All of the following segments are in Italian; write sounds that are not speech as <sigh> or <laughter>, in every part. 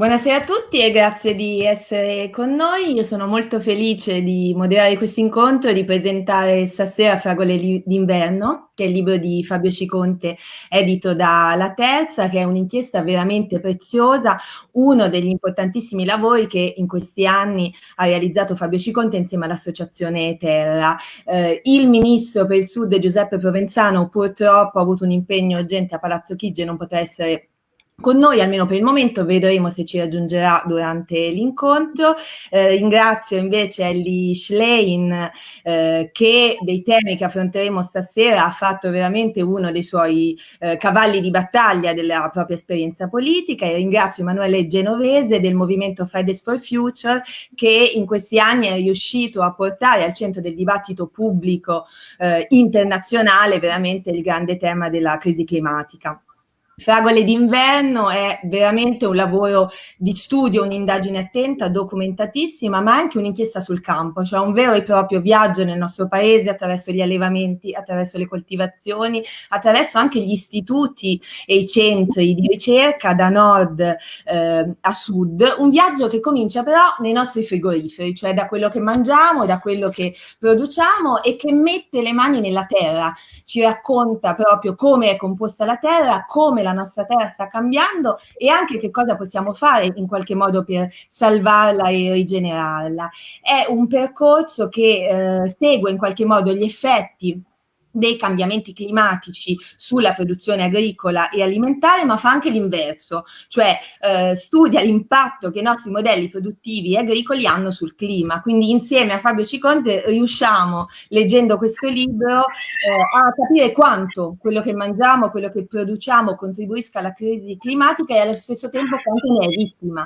Buonasera a tutti e grazie di essere con noi. Io sono molto felice di moderare questo incontro e di presentare stasera Fragole d'inverno, che è il libro di Fabio Ciconte edito da La Terza, che è un'inchiesta veramente preziosa, uno degli importantissimi lavori che in questi anni ha realizzato Fabio Ciconte insieme all'Associazione Terra. Eh, il ministro per il Sud Giuseppe Provenzano purtroppo ha avuto un impegno urgente a Palazzo Chigi e non potrà essere con noi, almeno per il momento, vedremo se ci raggiungerà durante l'incontro. Eh, ringrazio invece Ellie Schlein eh, che dei temi che affronteremo stasera ha fatto veramente uno dei suoi eh, cavalli di battaglia della propria esperienza politica e ringrazio Emanuele Genovese del movimento Fridays for Future che in questi anni è riuscito a portare al centro del dibattito pubblico eh, internazionale veramente il grande tema della crisi climatica. Fragole d'inverno è veramente un lavoro di studio, un'indagine attenta, documentatissima, ma anche un'inchiesta sul campo, cioè un vero e proprio viaggio nel nostro paese attraverso gli allevamenti, attraverso le coltivazioni, attraverso anche gli istituti e i centri di ricerca da nord eh, a sud, un viaggio che comincia però nei nostri frigoriferi, cioè da quello che mangiamo, da quello che produciamo e che mette le mani nella terra, ci racconta proprio come è composta la terra, come la la nostra terra sta cambiando e anche che cosa possiamo fare in qualche modo per salvarla e rigenerarla. È un percorso che eh, segue in qualche modo gli effetti dei cambiamenti climatici sulla produzione agricola e alimentare, ma fa anche l'inverso, cioè eh, studia l'impatto che i nostri modelli produttivi e agricoli hanno sul clima. Quindi insieme a Fabio Ciconte riusciamo, leggendo questo libro, eh, a capire quanto quello che mangiamo, quello che produciamo contribuisca alla crisi climatica e allo stesso tempo quanto ne è vittima.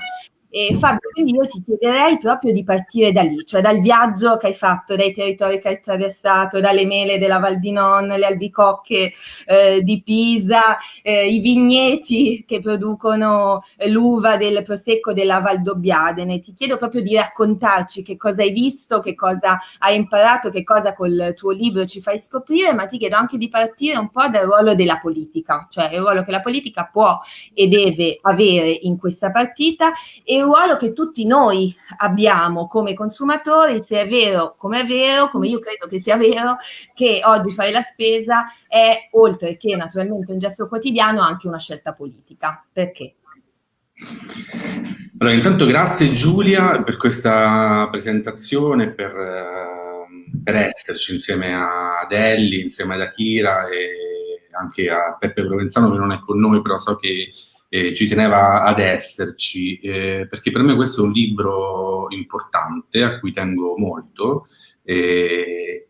E Fabio, quindi io ti chiederei proprio di partire da lì, cioè dal viaggio che hai fatto, dai territori che hai attraversato, dalle mele della Val di Non, le albicocche eh, di Pisa, eh, i vigneti che producono l'uva del prosecco della Val Dobbiadene. Ti chiedo proprio di raccontarci che cosa hai visto, che cosa hai imparato, che cosa col tuo libro ci fai scoprire, ma ti chiedo anche di partire un po' dal ruolo della politica, cioè il ruolo che la politica può e deve avere in questa partita e ruolo che tutti noi abbiamo come consumatori, se è vero come è vero, come io credo che sia vero, che oggi fare la spesa è, oltre che naturalmente un gesto quotidiano, anche una scelta politica. Perché? Allora, intanto grazie Giulia per questa presentazione, per, eh, per esserci insieme ad Elli, insieme ad Akira e anche a Peppe Provenzano che non è con noi, però so che eh, ci teneva ad esserci, eh, perché per me questo è un libro importante, a cui tengo molto, eh,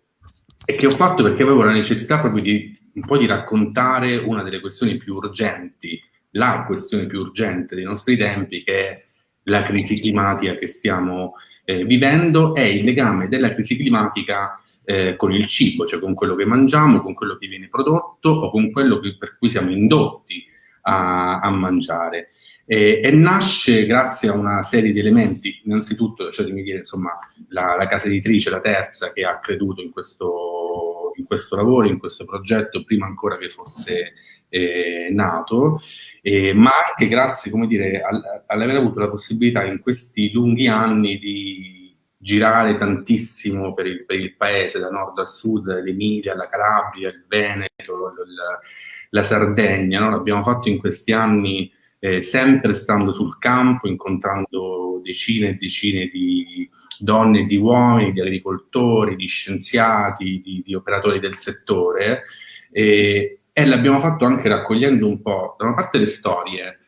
e che ho fatto perché avevo la necessità proprio di un po' di raccontare una delle questioni più urgenti, la questione più urgente dei nostri tempi, che è la crisi climatica che stiamo eh, vivendo, è il legame della crisi climatica eh, con il cibo, cioè con quello che mangiamo, con quello che viene prodotto o con quello che, per cui siamo indotti a, a mangiare. E, e, nasce grazie a una serie di elementi, innanzitutto lasciatemi dire insomma la, la casa editrice, la terza, che ha creduto in questo, in questo lavoro, in questo progetto, prima ancora che fosse eh, nato, eh, ma anche grazie, come dire, all'aver avuto la possibilità in questi lunghi anni di girare tantissimo per il, per il paese, da nord a sud, l'Emilia, la Calabria, il Veneto, il, la Sardegna, no? l'abbiamo fatto in questi anni eh, sempre stando sul campo, incontrando decine e decine di donne e di uomini, di agricoltori, di scienziati, di, di operatori del settore e, e l'abbiamo fatto anche raccogliendo un po', da una parte le storie,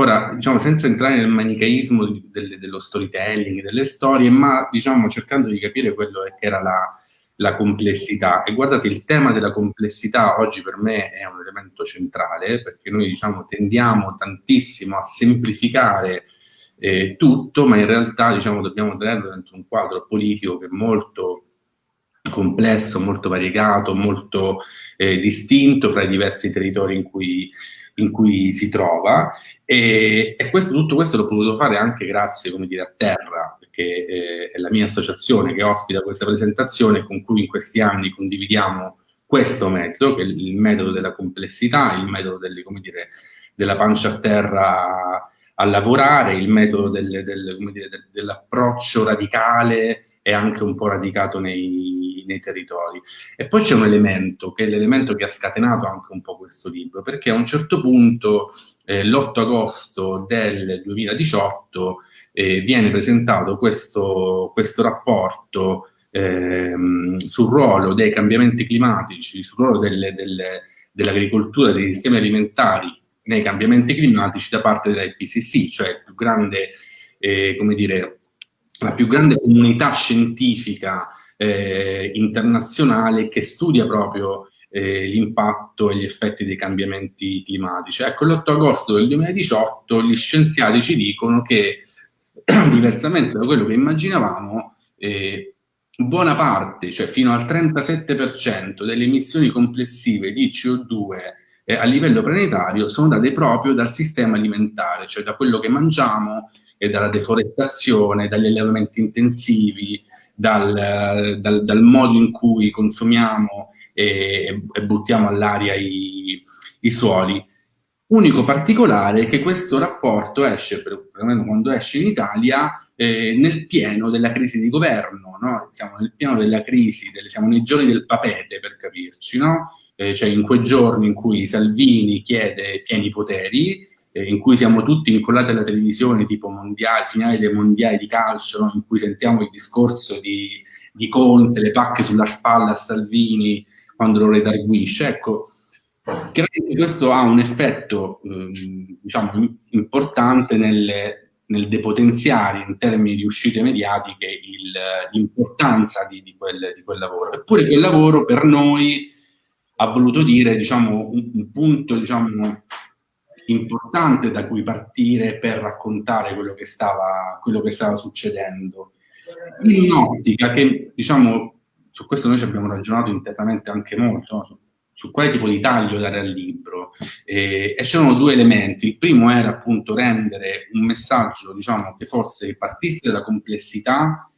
Ora, diciamo, senza entrare nel manicheismo del, dello storytelling, delle storie, ma diciamo cercando di capire quello che era la, la complessità. E guardate, il tema della complessità oggi per me è un elemento centrale, perché noi diciamo tendiamo tantissimo a semplificare eh, tutto, ma in realtà diciamo dobbiamo tenerlo dentro un quadro politico che è molto complesso, molto variegato, molto eh, distinto fra i diversi territori in cui, in cui si trova. E, e questo, tutto questo l'ho potuto fare anche grazie, come dire, a terra, che eh, è la mia associazione che ospita questa presentazione, con cui in questi anni condividiamo questo metodo, che è il metodo della complessità, il metodo delle, dire, della pancia a terra a lavorare, il metodo del, del, del, dell'approccio radicale è anche un po' radicato nei, nei territori. E poi c'è un elemento, che è l'elemento che ha scatenato anche un po' questo libro, perché a un certo punto, eh, l'8 agosto del 2018, eh, viene presentato questo, questo rapporto ehm, sul ruolo dei cambiamenti climatici, sul ruolo dell'agricoltura, dei sistemi alimentari nei cambiamenti climatici da parte dell'IPCC, cioè più grande, eh, dire, la più grande comunità scientifica eh, internazionale che studia proprio eh, l'impatto e gli effetti dei cambiamenti climatici. Ecco, l'8 agosto del 2018 gli scienziati ci dicono che, <clears throat> diversamente da quello che immaginavamo, eh, buona parte, cioè fino al 37% delle emissioni complessive di CO2 eh, a livello planetario sono date proprio dal sistema alimentare, cioè da quello che mangiamo e dalla deforestazione, dagli allevamenti intensivi, dal, dal, dal modo in cui consumiamo e, e buttiamo all'aria i, i, suoli. Unico particolare è che questo rapporto esce, perlomeno quando esce in Italia, eh, nel pieno della crisi di governo, no? siamo nel pieno della crisi, delle, siamo nei giorni del papete per capirci, no? eh, cioè in quei giorni in cui Salvini chiede pieni poteri, eh, in cui siamo tutti incollati alla televisione, tipo mondiali, finale dei mondiali di calcio, no? in cui sentiamo il discorso di, di, Conte, le pacche sulla spalla a Salvini quando lo redarguisce. Ecco, chiaramente questo ha un effetto eh, diciamo, importante nelle, nel depotenziare in termini di uscite mediatiche l'importanza di, di, quel, di quel lavoro. Eppure quel lavoro per noi ha voluto dire diciamo, un, un punto diciamo, importante da cui partire per raccontare quello che stava, quello che stava succedendo. In un'ottica che, diciamo, su questo noi ci abbiamo ragionato internamente anche molto, no? su, su, quale tipo di taglio dare al libro. E, e c'erano due elementi. Il primo era appunto rendere un messaggio, diciamo, che fosse, partisse dalla complessità,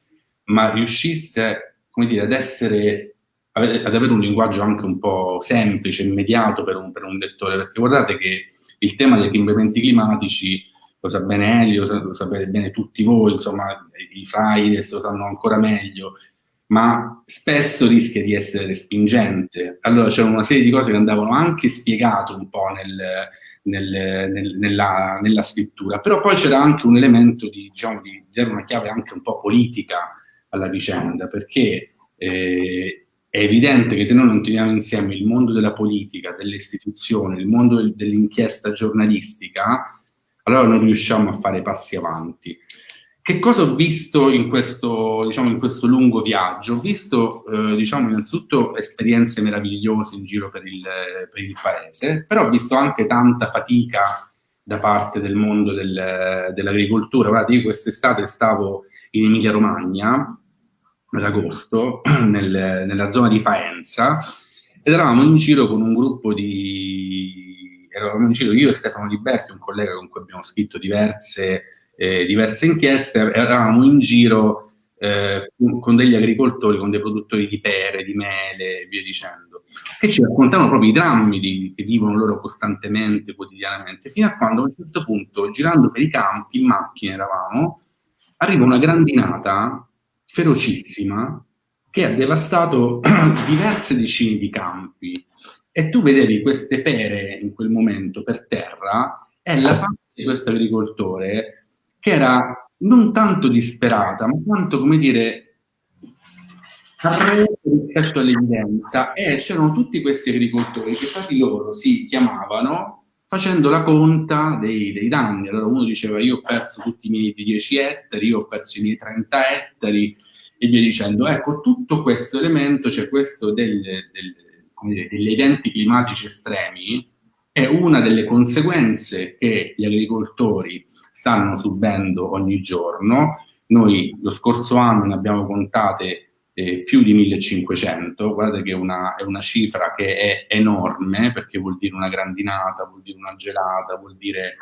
ma riuscisse, come dire, ad essere ad avere un linguaggio anche un po' semplice, immediato per un, per un lettore, perché guardate che il tema dei cambiamenti climatici lo sa bene Elio, lo, sapete bene tutti voi, insomma i Fridays lo sanno ancora meglio, ma spesso rischia di essere respingente. Allora c'erano una serie di cose che andavano anche spiegate un po' nel, nel, nel, nella, nella, scrittura, però poi c'era anche un elemento di, diciamo, di dare una chiave anche un po' politica alla vicenda, perché eh, è evidente che se noi non teniamo insieme il mondo della politica, delle istituzioni, il mondo dell'inchiesta giornalistica, allora non riusciamo a fare passi avanti. Che cosa ho visto in questo, diciamo, in questo lungo viaggio? Ho visto, eh, diciamo, innanzitutto esperienze meravigliose in giro per il, per il, paese, però ho visto anche tanta fatica da parte del mondo del, dell'agricoltura. Guardate, io quest'estate stavo in Emilia-Romagna ad agosto <clears throat> nel, nella zona di Faenza ed eravamo in giro con un gruppo di... eravamo in giro io e Stefano Liberti, un collega con cui abbiamo scritto diverse, eh, diverse inchieste, eravamo in giro eh, con degli agricoltori, con dei produttori di pere, di mele e via dicendo, che ci raccontavano proprio i drammi di, che vivono loro costantemente, quotidianamente, fino a quando a un certo punto, girando per i campi, in macchina eravamo, arriva una grandinata ferocissima che ha devastato <clears throat> diverse decine di campi. E tu vedevi queste pere in quel momento per terra e la faccia di questo agricoltore che era non tanto disperata, ma quanto, come dire, rispetto all'evidenza. E c'erano tutti questi agricoltori che di loro si chiamavano facendo la conta dei, dei, danni. Allora uno diceva io ho perso tutti i miei 10 ettari, io ho perso i miei 30 ettari e via dicendo. Ecco, tutto questo elemento, cioè questo del, del, dire, degli eventi climatici estremi, è una delle conseguenze che gli agricoltori stanno subendo ogni giorno. Noi lo scorso anno ne abbiamo contate eh, più di 1500, guardate che una, è una cifra che è enorme perché vuol dire una grandinata, vuol dire una gelata, vuol dire,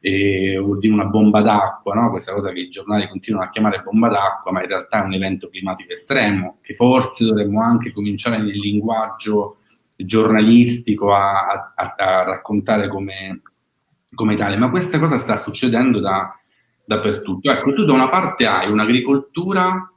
eh, vuol dire una bomba d'acqua, no? questa cosa che i giornali continuano a chiamare bomba d'acqua, ma in realtà è un evento climatico estremo che forse dovremmo anche cominciare nel linguaggio giornalistico a, a, a raccontare come, come tale, ma questa cosa sta succedendo da, dappertutto. Ecco, tu da una parte hai un'agricoltura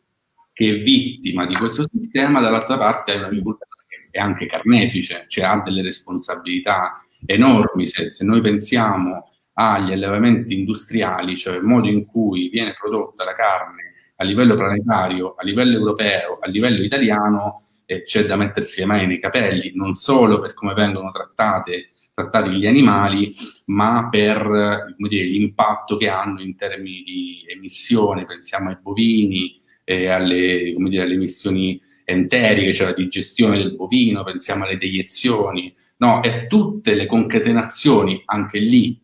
che è vittima di questo sistema, dall'altra parte hai un'agricoltura che è anche carnefice, cioè ha delle responsabilità enormi. Se, se noi pensiamo agli allevamenti industriali, cioè il modo in cui viene prodotta la carne a livello planetario, a livello europeo, a livello italiano, eh, c'è da mettersi le mani nei capelli, non solo per come vengono trattate, trattati gli animali, ma per l'impatto che hanno in termini di emissione, pensiamo ai bovini, eh, alle, dire, alle, emissioni enteriche, cioè la digestione del bovino, pensiamo alle deiezioni, no, e tutte le concatenazioni, anche lì,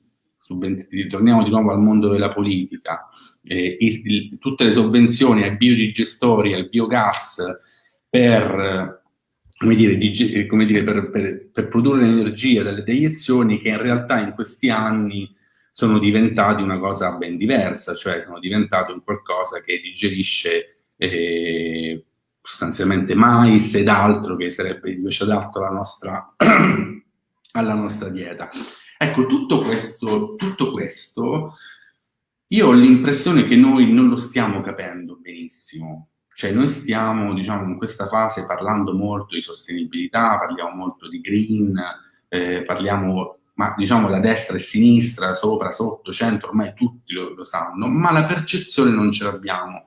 ritorniamo di nuovo al mondo della politica, eh, il, il, tutte le sovvenzioni ai biodigestori, al biogas per, come dire, come dire, per, per, per produrre energia dalle deiezioni che in realtà in questi anni sono diventati una cosa ben diversa, cioè sono diventati un qualcosa che digerisce eh, sostanzialmente mais ed altro che sarebbe invece adatto alla nostra, <clears throat> alla nostra dieta. Ecco, tutto questo, tutto questo io ho l'impressione che noi non lo stiamo capendo benissimo. Cioè noi stiamo, diciamo, in questa fase parlando molto di sostenibilità, parliamo molto di green, eh, parliamo, ma diciamo da destra e sinistra, sopra, sotto, centro, ormai tutti lo, lo sanno, ma la percezione non ce l'abbiamo.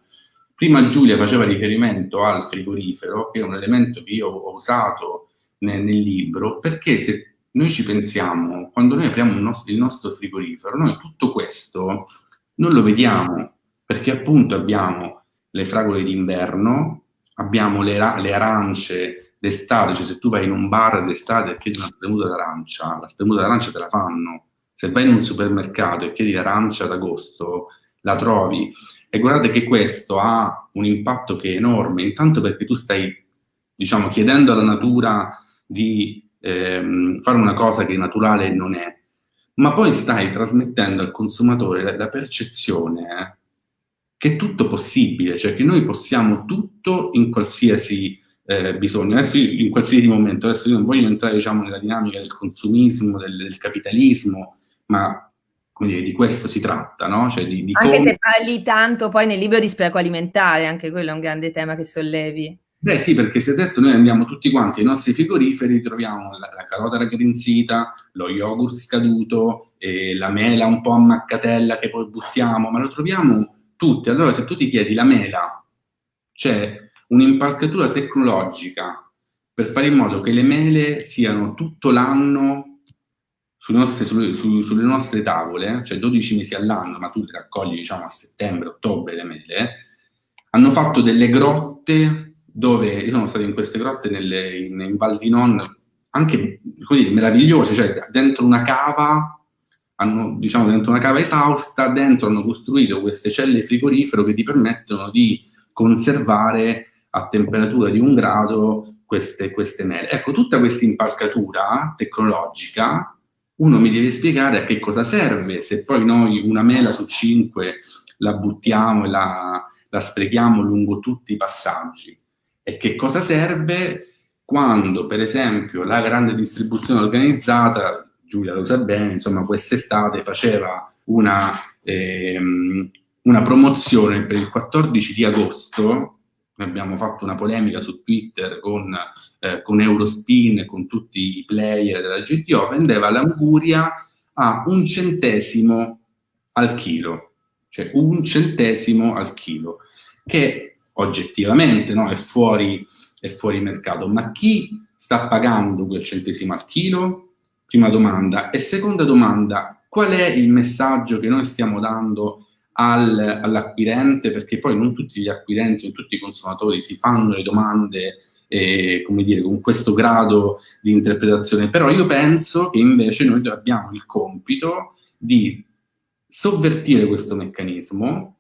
Prima Giulia faceva riferimento al frigorifero, che è un elemento che io ho usato nel, nel libro, perché se noi ci pensiamo, quando noi apriamo il nostro, il nostro frigorifero, noi tutto questo non lo vediamo, perché appunto abbiamo le fragole d'inverno, abbiamo le, le arance d'estate, cioè se tu vai in un bar d'estate e chiedi una spremuta d'arancia, la spremuta d'arancia te la fanno. Se vai in un supermercato e chiedi l'arancia d'agosto, la trovi. E guardate che questo ha un impatto che è enorme, intanto perché tu stai, diciamo, chiedendo alla natura di ehm, fare una cosa che naturale non è, ma poi stai trasmettendo al consumatore la, la percezione eh, che è tutto possibile, cioè che noi possiamo tutto in qualsiasi eh, bisogno. Adesso io, in qualsiasi momento, adesso io non voglio entrare diciamo, nella dinamica del consumismo, del, del capitalismo, ma dire, di questo si tratta, no? Cioè di, di anche come... se parli tanto poi nel libro di spreco alimentare, anche quello è un grande tema che sollevi. Beh sì, perché se adesso noi andiamo tutti quanti ai nostri frigoriferi, troviamo la, la carota raggrinzita, lo yogurt scaduto, eh, la mela un po' a maccatella che poi buttiamo, ma lo troviamo tutti. Allora se tu ti chiedi la mela, c'è un'impalcatura tecnologica per fare in modo che le mele siano tutto l'anno sulle su, sulle nostre tavole, cioè 12 mesi all'anno, ma tu le raccogli diciamo a settembre, ottobre le mele, hanno fatto delle grotte dove io sono stato in queste grotte nelle, in, in Val di Non, anche dire, meravigliose, cioè dentro una cava, hanno, diciamo dentro una cava esausta, dentro hanno costruito queste celle frigorifero che ti permettono di conservare a temperatura di un grado queste, queste mele. Ecco, tutta questa impalcatura tecnologica, uno mi deve spiegare a che cosa serve, se poi noi una mela su cinque la buttiamo e la, la sprechiamo lungo tutti i passaggi e che cosa serve quando, per esempio, la grande distribuzione organizzata, Giulia lo sa bene, insomma, quest'estate faceva una, ehm, una promozione per il 14 di agosto, abbiamo fatto una polemica su Twitter con, eh, con Eurospin con tutti i player della GTO, vendeva l'anguria a un centesimo al chilo, cioè un centesimo al chilo, che oggettivamente no? è, fuori, è fuori mercato, ma chi sta pagando quel centesimo al chilo? Prima domanda. E seconda domanda, qual è il messaggio che noi stiamo dando al, all'acquirente? Perché poi non tutti gli acquirenti, non tutti i consumatori si fanno le domande eh, come dire, con questo grado di interpretazione, però io penso che invece noi abbiamo il compito di sovvertire questo meccanismo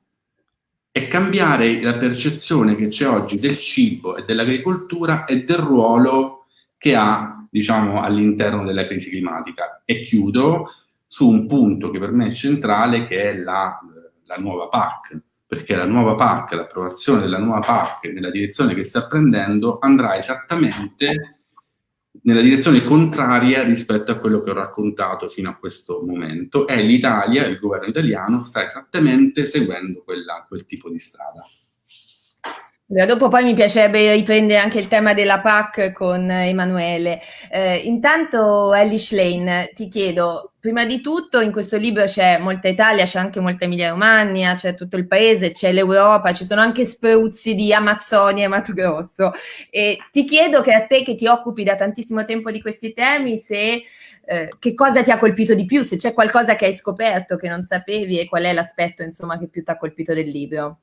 e cambiare la percezione che c'è oggi del cibo e dell'agricoltura e del ruolo che ha, diciamo, all'interno della crisi climatica. E chiudo su un punto che per me è centrale, che è la, la nuova PAC, perché la nuova PAC, l'approvazione della nuova PAC nella direzione che sta prendendo, andrà esattamente nella direzione contraria rispetto a quello che ho raccontato fino a questo momento e l'Italia, il governo italiano, sta esattamente seguendo quella, quel tipo di strada. Dopo poi mi piacerebbe riprendere anche il tema della PAC con Emanuele. Eh, intanto Elish Lane, ti chiedo, prima di tutto in questo libro c'è molta Italia, c'è anche molta Emilia Romagna, c'è tutto il paese, c'è l'Europa, ci sono anche spruzzi di Amazzonia e Mato Grosso. E ti chiedo che a te che ti occupi da tantissimo tempo di questi temi, se eh, che cosa ti ha colpito di più, se c'è qualcosa che hai scoperto che non sapevi e qual è l'aspetto che più ti ha colpito del libro.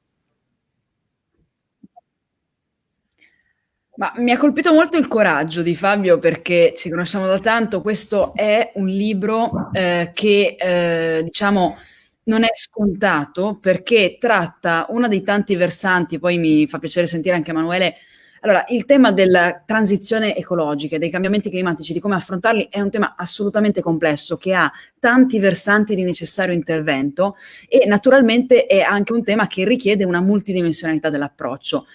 Ma mi ha colpito molto il coraggio di Fabio perché ci conosciamo da tanto, questo è un libro eh, che eh, diciamo non è scontato perché tratta uno dei tanti versanti, poi mi fa piacere sentire anche Emanuele, allora il tema della transizione ecologica, dei cambiamenti climatici, di come affrontarli è un tema assolutamente complesso che ha tanti versanti di necessario intervento e naturalmente è anche un tema che richiede una multidimensionalità dell'approccio.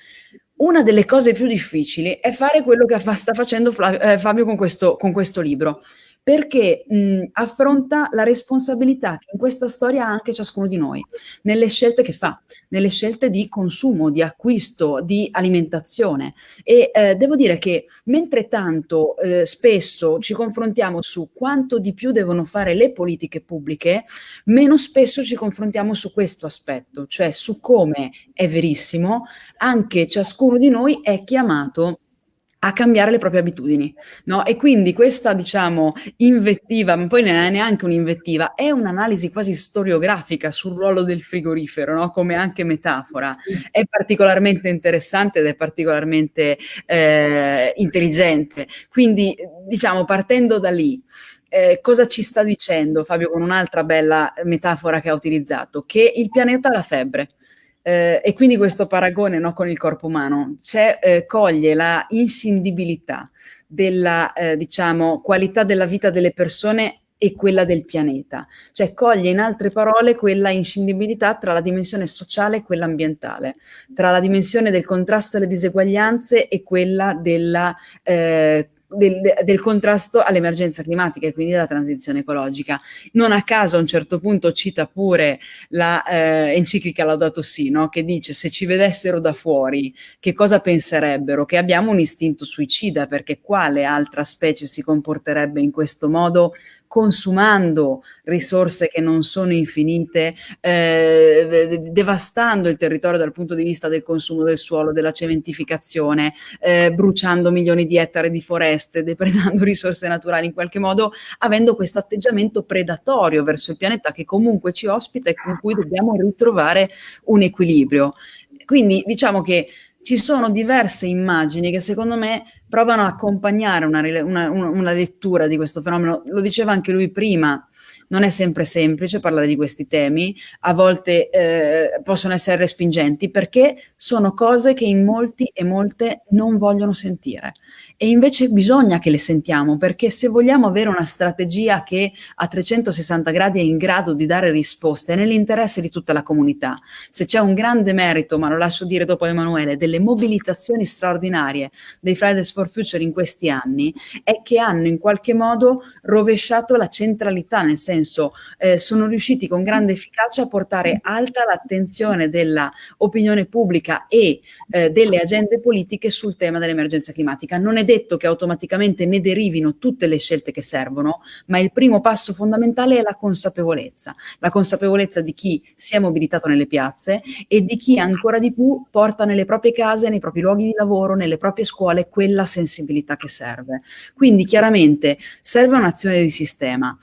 Una delle cose più difficili è fare quello che fa, sta facendo Flavio, eh, Fabio con questo, con questo libro, perché mh, affronta la responsabilità che in questa storia ha anche ciascuno di noi, nelle scelte che fa, nelle scelte di consumo, di acquisto, di alimentazione. E eh, devo dire che mentre tanto eh, spesso ci confrontiamo su quanto di più devono fare le politiche pubbliche, meno spesso ci confrontiamo su questo aspetto, cioè su come è verissimo, anche ciascuno di noi è chiamato a cambiare le proprie abitudini, no? E quindi questa, diciamo, invettiva, ma poi non è neanche un'invettiva, è un'analisi quasi storiografica sul ruolo del frigorifero, no? Come anche metafora. È particolarmente interessante ed è particolarmente eh, intelligente. Quindi, diciamo, partendo da lì, eh, cosa ci sta dicendo Fabio con un'altra bella metafora che ha utilizzato? Che il pianeta ha la febbre eh, e quindi questo paragone no, con il corpo umano eh, coglie la inscindibilità della eh, diciamo, qualità della vita delle persone e quella del pianeta, cioè coglie in altre parole quella inscindibilità tra la dimensione sociale e quella ambientale, tra la dimensione del contrasto alle diseguaglianze e quella della eh, del, del, contrasto all'emergenza climatica e quindi alla transizione ecologica. Non a caso a un certo punto cita pure la eh, Laudato Si, no? che dice se ci vedessero da fuori che cosa penserebbero? Che abbiamo un istinto suicida perché quale altra specie si comporterebbe in questo modo consumando risorse che non sono infinite, eh, devastando il territorio dal punto di vista del consumo del suolo, della cementificazione, eh, bruciando milioni di ettari di foreste, depredando <laughs> risorse naturali in qualche modo, avendo questo atteggiamento predatorio verso il pianeta che comunque ci ospita e con cui dobbiamo ritrovare un equilibrio. Quindi diciamo che ci sono diverse immagini che secondo me provano a accompagnare una, una, una, lettura di questo fenomeno. Lo diceva anche lui prima, non è sempre semplice parlare di questi temi, a volte eh, possono essere respingenti perché sono cose che in molti e molte non vogliono sentire e invece bisogna che le sentiamo perché se vogliamo avere una strategia che a 360 gradi è in grado di dare risposte è nell'interesse di tutta la comunità. Se c'è un grande merito, ma lo lascio dire dopo a Emanuele, delle mobilitazioni straordinarie dei Fridays for Future in questi anni è che hanno in qualche modo rovesciato la centralità, nel senso eh, sono riusciti con grande efficacia a portare alta l'attenzione dell'opinione pubblica e eh, delle agende politiche sul tema dell'emergenza climatica. Non è detto che automaticamente ne derivino tutte le scelte che servono, ma il primo passo fondamentale è la consapevolezza, la consapevolezza di chi si è mobilitato nelle piazze e di chi ancora di più porta nelle proprie case, nei propri luoghi di lavoro, nelle proprie scuole quella sensibilità che serve. Quindi chiaramente serve un'azione di sistema.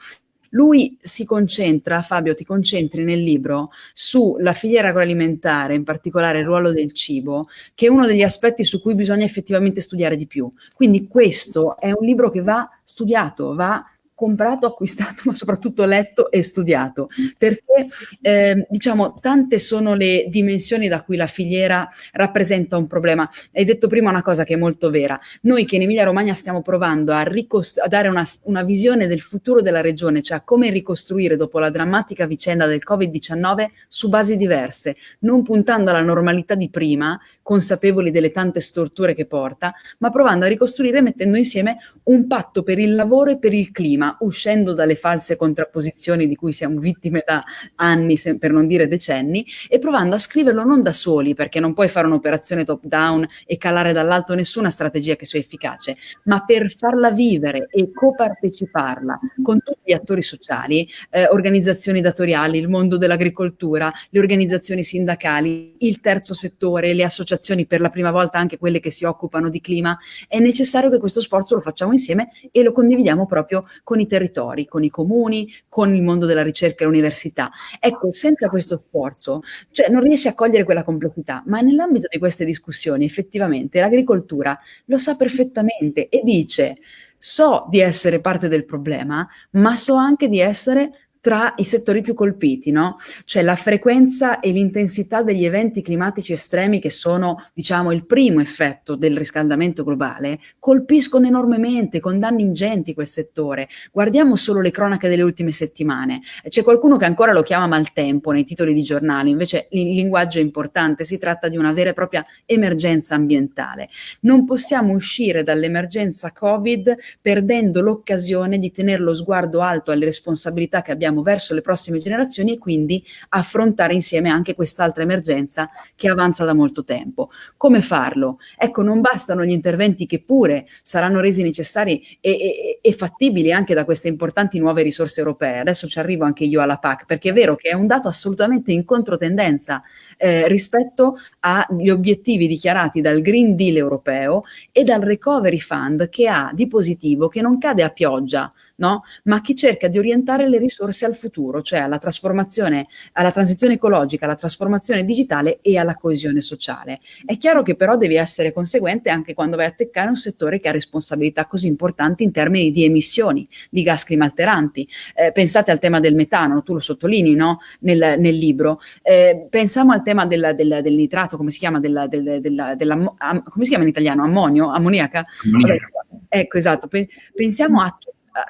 Lui si concentra, Fabio, ti concentri nel libro sulla filiera agroalimentare, in particolare il ruolo del cibo, che è uno degli aspetti su cui bisogna effettivamente studiare di più. Quindi questo è un libro che va studiato, va comprato, acquistato, <laughs> ma soprattutto letto e studiato, perché eh, diciamo tante sono le dimensioni da cui la filiera rappresenta un problema. Hai detto prima una cosa che è molto vera, noi che in Emilia Romagna stiamo provando a, a dare una, una, visione del futuro della regione, cioè come ricostruire dopo la drammatica vicenda del Covid-19 su basi diverse, non puntando alla normalità di prima, consapevoli delle tante storture che porta, ma provando a ricostruire mettendo insieme un patto per il lavoro e per il clima, uscendo dalle false contrapposizioni di cui siamo vittime da anni, per non dire decenni, e provando a scriverlo non da soli, perché non puoi fare un'operazione top down e calare dall'alto nessuna strategia che sia efficace, ma per farla vivere e coparteciparla con tutti gli attori sociali, eh, organizzazioni datoriali, il mondo dell'agricoltura, le organizzazioni sindacali, il terzo settore, le associazioni, per la prima volta anche quelle che si occupano di clima, è necessario che questo sforzo lo facciamo insieme e lo condividiamo proprio con i territori, con i comuni, con il mondo della ricerca e l'università. Ecco, senza questo sforzo, cioè non riesci a cogliere quella complessità, ma nell'ambito di queste discussioni effettivamente l'agricoltura lo sa perfettamente e dice so di essere parte del problema, ma so anche di essere tra i settori più colpiti, no? Cioè la frequenza e l'intensità degli eventi climatici estremi che sono, diciamo, il primo effetto del riscaldamento globale, colpiscono enormemente, con danni ingenti quel settore. Guardiamo solo le cronache delle ultime settimane. C'è qualcuno che ancora lo chiama maltempo nei titoli di giornali, invece il linguaggio è importante, si tratta di una vera e propria emergenza ambientale. Non possiamo uscire dall'emergenza Covid perdendo l'occasione di tenere lo sguardo alto alle responsabilità che abbiamo verso le prossime generazioni e quindi affrontare insieme anche quest'altra emergenza che avanza da molto tempo. Come farlo? Ecco, non bastano gli interventi che pure saranno resi necessari e, e, e fattibili anche da queste importanti nuove risorse europee. Adesso ci arrivo anche io alla PAC, perché è vero che è un dato assolutamente in controtendenza eh, rispetto agli obiettivi dichiarati dal Green Deal europeo e dal Recovery Fund che ha di positivo, che non cade a pioggia, no? ma che cerca di orientare le risorse al futuro, cioè alla trasformazione, alla transizione ecologica, alla trasformazione digitale e alla coesione sociale. È chiaro che però devi essere conseguente anche quando vai a teccare un settore che ha responsabilità così importanti in termini di emissioni di gas climalteranti. Eh, pensate al tema del metano, tu lo sottolinei no? nel, nel, libro. Eh, pensiamo al tema del, del, del, nitrato, come si chiama, della, del, della, della, come si chiama in italiano? Ammonio? Ammoniaca? Ammoniaca. Ecco, esatto. Pensiamo a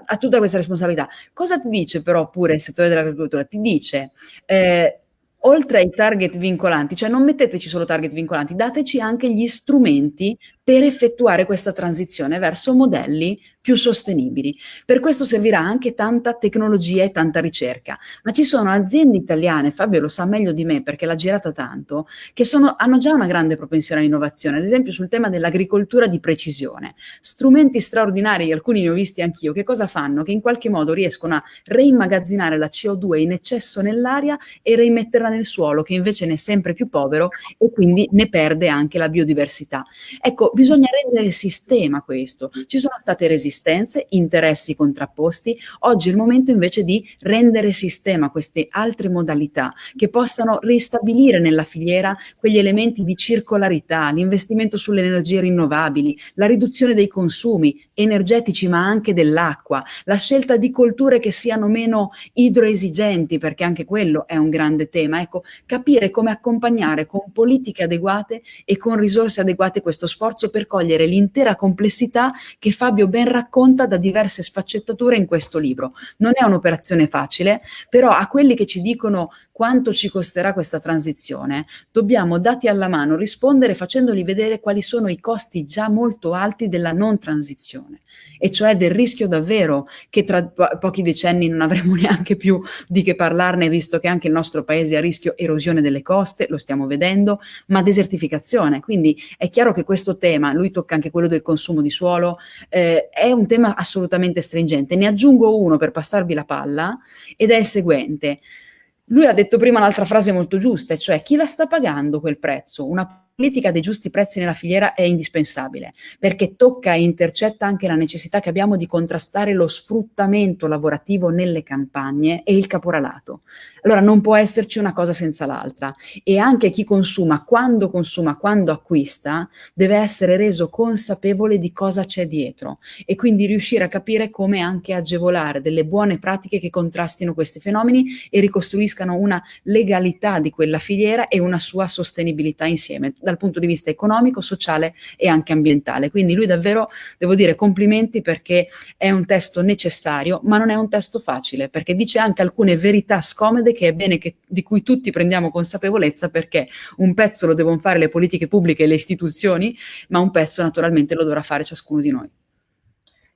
a, tutta questa responsabilità. Cosa ti dice però pure il settore dell'agricoltura? Ti dice, eh, oltre ai target vincolanti, cioè non metteteci solo target vincolanti, dateci anche gli strumenti per effettuare questa transizione verso modelli più sostenibili. Per questo servirà anche tanta tecnologia e tanta ricerca. Ma ci sono aziende italiane, Fabio lo sa meglio di me perché l'ha girata tanto, che sono, hanno già una grande propensione all'innovazione, ad esempio sul tema dell'agricoltura di precisione. Strumenti straordinari, alcuni ne ho visti anch'io, che cosa fanno? Che in qualche modo riescono a reimmagazzinare la CO2 in eccesso nell'aria e reimetterla nel suolo, che invece ne è sempre più povero e quindi ne perde anche la biodiversità. Ecco, bisogna rendere sistema questo. Ci sono state resistenze, interessi contrapposti, oggi è il momento invece di rendere sistema queste altre modalità che possano ristabilire nella filiera quegli elementi di circolarità, l'investimento sulle energie rinnovabili, la riduzione dei consumi energetici ma anche dell'acqua, la scelta di colture che siano meno idroesigenti perché anche quello è un grande tema. Ecco, capire come accompagnare con politiche adeguate e con risorse adeguate questo sforzo per cogliere l'intera complessità che Fabio ben racconta da diverse sfaccettature in questo libro. Non è un'operazione facile, però a quelli che ci dicono quanto ci costerà questa transizione, dobbiamo dati alla mano rispondere facendoli vedere quali sono i costi già molto alti della non transizione e cioè del rischio davvero che tra po pochi decenni non avremo <laughs> neanche più di che parlarne, visto che anche il nostro paese è a rischio erosione delle coste, lo stiamo vedendo, ma desertificazione. Quindi è chiaro che questo tema, lui tocca anche quello del consumo di suolo, eh, è un tema assolutamente stringente. Ne aggiungo uno per passarvi la palla ed è il seguente. Lui ha detto prima un'altra frase molto giusta, cioè chi la sta pagando quel prezzo? Una politica dei giusti prezzi nella filiera è indispensabile, perché tocca e intercetta anche la necessità che abbiamo di contrastare lo sfruttamento lavorativo nelle campagne e il caporalato. Allora non può esserci una cosa senza l'altra e anche chi consuma, quando consuma, quando acquista, deve essere reso consapevole di cosa c'è dietro e quindi riuscire a capire come anche agevolare delle buone pratiche che contrastino questi fenomeni e ricostruiscano una legalità di quella filiera e una sua sostenibilità insieme dal punto di vista economico, sociale e anche ambientale. Quindi lui davvero, devo dire, complimenti perché è un testo necessario, ma non è un testo facile, perché dice anche alcune verità scomode che è bene che, di cui tutti prendiamo consapevolezza perché un pezzo lo devono fare le politiche pubbliche e le istituzioni, ma un pezzo naturalmente lo dovrà fare ciascuno di noi.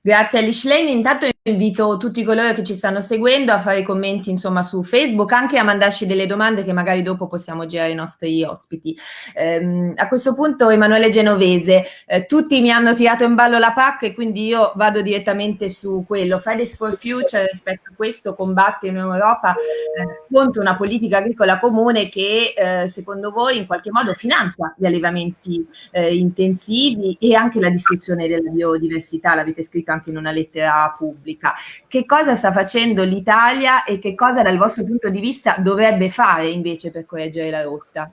Grazie Alice Lane. Intanto invito tutti coloro che ci stanno seguendo a fare commenti insomma su Facebook, anche a mandarci delle domande che magari dopo possiamo girare ai nostri ospiti. Eh, a questo punto Emanuele Genovese, eh, tutti mi hanno tirato in ballo la PAC e quindi io vado direttamente su quello. Fridays for Future rispetto a questo combatte in Europa eh, contro una politica agricola comune che eh, secondo voi in qualche modo finanzia gli allevamenti eh, intensivi e anche la distruzione della biodiversità, l'avete scritto anche anche in una lettera pubblica. Che cosa sta facendo l'Italia e che cosa dal vostro punto di vista dovrebbe fare invece per correggere la rotta?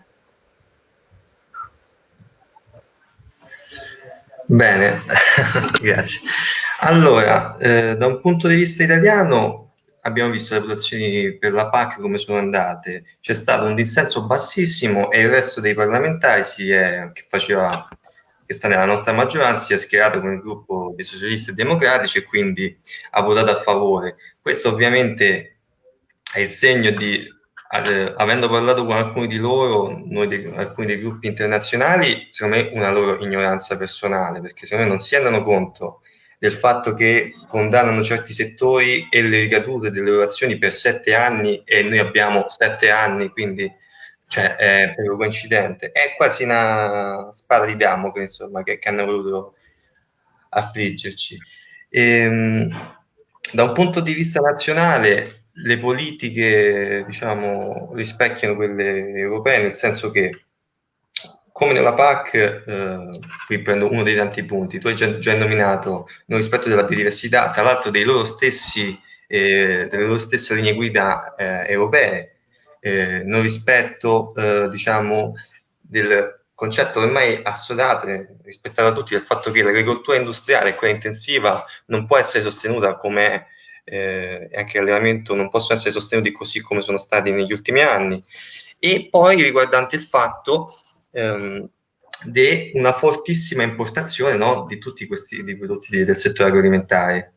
Bene, <laughs> grazie. Allora, eh, da un punto di vista italiano abbiamo visto le votazioni per la PAC come sono andate. C'è stato un dissenso bassissimo e il resto dei parlamentari si è, che faceva che sta nella nostra maggioranza si è schierato con il gruppo dei socialisti e democratici e quindi ha votato a favore. Questo ovviamente è il segno di, eh, avendo parlato con alcuni di loro, noi dei, alcuni dei gruppi internazionali, secondo me una loro ignoranza personale, perché secondo me non si rendono conto del fatto che condannano certi settori e le ricadute delle loro azioni per sette anni e noi abbiamo sette anni, quindi cioè è proprio coincidente, è quasi una spada di Damocle, insomma, che, che hanno voluto affliggerci. E, ehm, da un punto di vista nazionale, le politiche, diciamo, rispecchiano quelle europee, nel senso che, come nella PAC, eh, qui prendo uno dei tanti punti, tu hai già, già nominato il rispetto della biodiversità, tra l'altro dei loro stessi, eh, delle loro stesse linee guida eh, europee, eh, non rispetto, eh, diciamo, del concetto ormai assodato, rispettato da tutti, del fatto che l'agricoltura industriale e quella intensiva non può essere sostenuta come eh, anche l'allevamento non possono essere sostenuti così come sono stati negli ultimi anni. E poi riguardante il fatto ehm, di una fortissima importazione no, di tutti questi di prodotti del settore agroalimentare.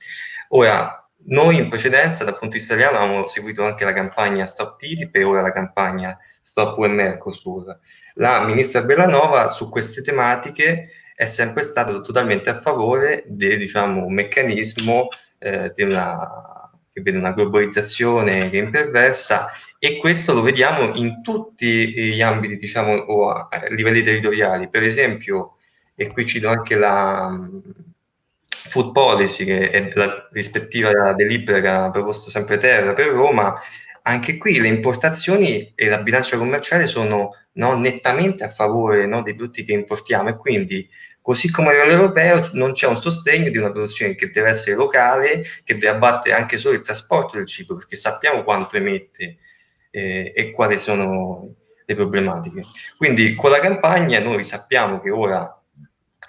Ora, noi in precedenza, dal punto di vista italiano, abbiamo seguito anche la campagna Stop TTIP e ora la campagna Stop UE Mercosur. La ministra Bellanova su queste tematiche è sempre stata totalmente a favore di diciamo, meccanismo eh, una, che vede una globalizzazione che imperversa e questo lo vediamo in tutti gli ambiti diciamo, o a livelli territoriali. Per esempio, e qui cito anche la food policy, che è la rispettiva delibera che ha proposto sempre Terra per Roma, anche qui le importazioni e la bilancia commerciale sono no, nettamente a favore no, dei prodotti che importiamo e quindi così come a livello europeo non c'è un sostegno di una produzione che deve essere locale, che deve abbattere anche solo il trasporto del cibo, perché sappiamo quanto emette eh, e quali sono le problematiche. Quindi con la campagna noi sappiamo che ora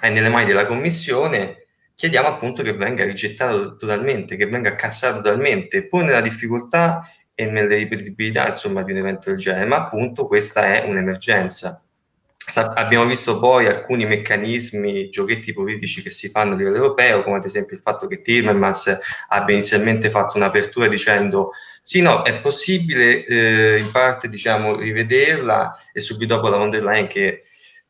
è nelle mani della Commissione, chiediamo appunto che venga rigettato totalmente, che venga cassato totalmente, pur nella difficoltà e nelle ripetibilità insomma, di un evento del genere, ma appunto questa è un'emergenza. Abbiamo visto poi alcuni meccanismi, giochetti politici che si fanno a livello europeo, come ad esempio il fatto che Timmermans abbia inizialmente fatto un'apertura dicendo sì, no, è possibile eh, in parte diciamo, rivederla e subito dopo la von der Leyen che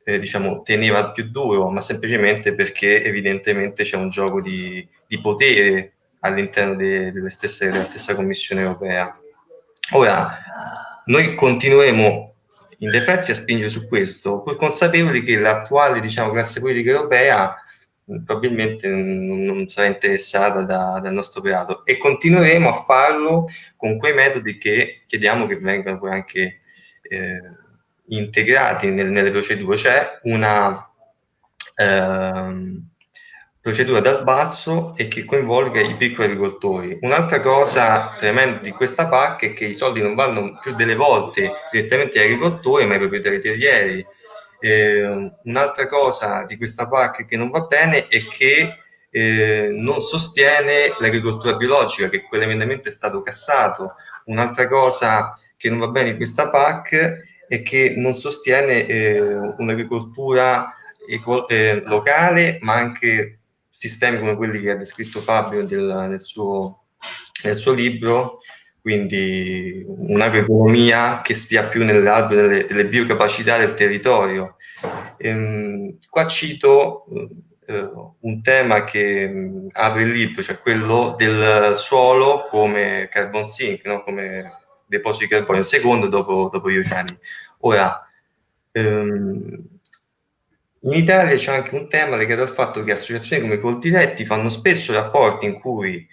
eh, diciamo, teneva più duro, ma semplicemente perché evidentemente c'è un gioco di, di potere all'interno de, delle stesse, della stessa Commissione europea. Ora, noi continueremo in defensi a spingere su questo, pur consapevoli che l'attuale diciamo, classe politica europea probabilmente non, non sarà interessata da, dal nostro operato e continueremo a farlo con quei metodi che chiediamo che vengano poi anche eh, integrati nel, nelle procedure, c'è una ehm, procedura dal basso e che coinvolga i piccoli agricoltori. Un'altra cosa tremenda di questa PAC è che i soldi non vanno più delle volte direttamente agli agricoltori, ma ai proprietari terrieri. Eh, un'altra cosa di questa PAC che non va bene è che eh, non sostiene l'agricoltura biologica, che quell'emendamento è stato cassato. Un'altra cosa che non va bene in questa PAC è che non sostiene eh, un'agricoltura eh, locale, ma anche sistemi come quelli che ha descritto Fabio del, nel, suo, nel suo libro, quindi un'agroeconomia che stia più nell'albero delle, delle, biocapacità del territorio. Ehm, qua cito eh, un tema che apre il libro, cioè quello del suolo come carbon sink, no? come deposito di carbonio, il secondo dopo, dopo gli oceani. Ora, ehm, in Italia c'è anche un tema legato al fatto che associazioni come Coldiretti fanno spesso rapporti in cui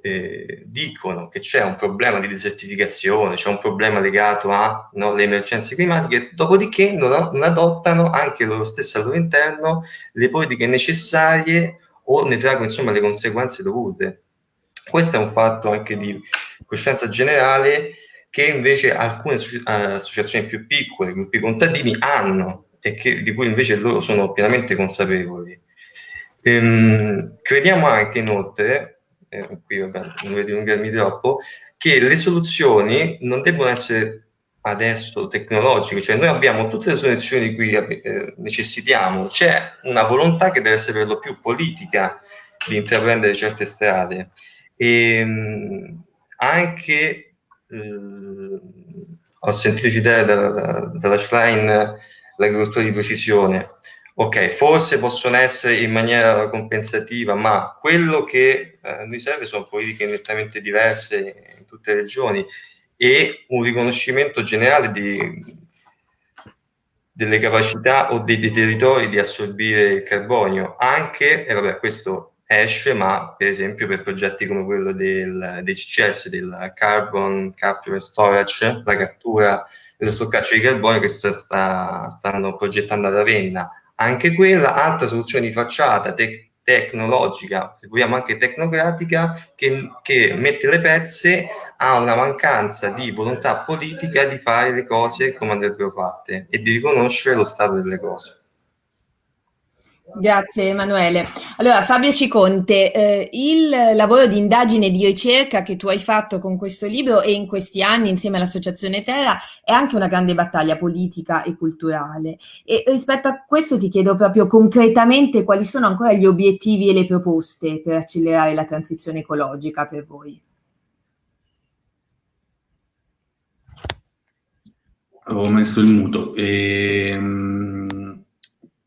eh, dicono che c'è un problema di desertificazione, c'è un problema legato alle no, emergenze climatiche, dopodiché non, non, adottano anche loro stessi al loro interno le politiche necessarie o ne traggono insomma le conseguenze dovute. Questo è un fatto anche di coscienza generale che invece alcune associazioni più piccole, gruppi contadini, hanno e che, di cui invece loro sono pienamente consapevoli. Ehm, crediamo anche inoltre eh, qui vabbè, non voglio dilungarmi troppo, che le soluzioni non devono essere adesso tecnologiche, cioè noi abbiamo tutte le soluzioni di cui eh, necessitiamo, c'è una volontà che deve essere per lo più politica di intraprendere certe strade e mh, anche eh, ho sentito citare dalla, dalla Schlein l'agricoltura di precisione. Ok, forse possono essere in maniera compensativa, ma quello che eh, noi serve sono politiche nettamente diverse in tutte le regioni e un riconoscimento generale di, delle capacità o dei, dei, territori di assorbire il carbonio, anche, e vabbè, questo esce, ma per esempio per progetti come quello del, dei CCS, del Carbon Capture Storage, la cattura e lo stoccaggio di carbonio che sta, stanno progettando a Ravenna, anche quella altra soluzione di facciata te- tecnologica, se vogliamo anche tecnocratica, che, che mette le pezze a una mancanza di volontà politica di fare le cose come andrebbero fatte e di riconoscere lo stato delle cose. Grazie Emanuele. Allora Fabio Ciconte, eh, il lavoro di indagine e di ricerca che tu hai fatto con questo libro e in questi anni insieme all'Associazione Terra è anche una grande battaglia politica e culturale e rispetto a questo ti chiedo proprio concretamente quali sono ancora gli obiettivi e le proposte per accelerare la transizione ecologica per voi. Ho messo il muto. E, ehm,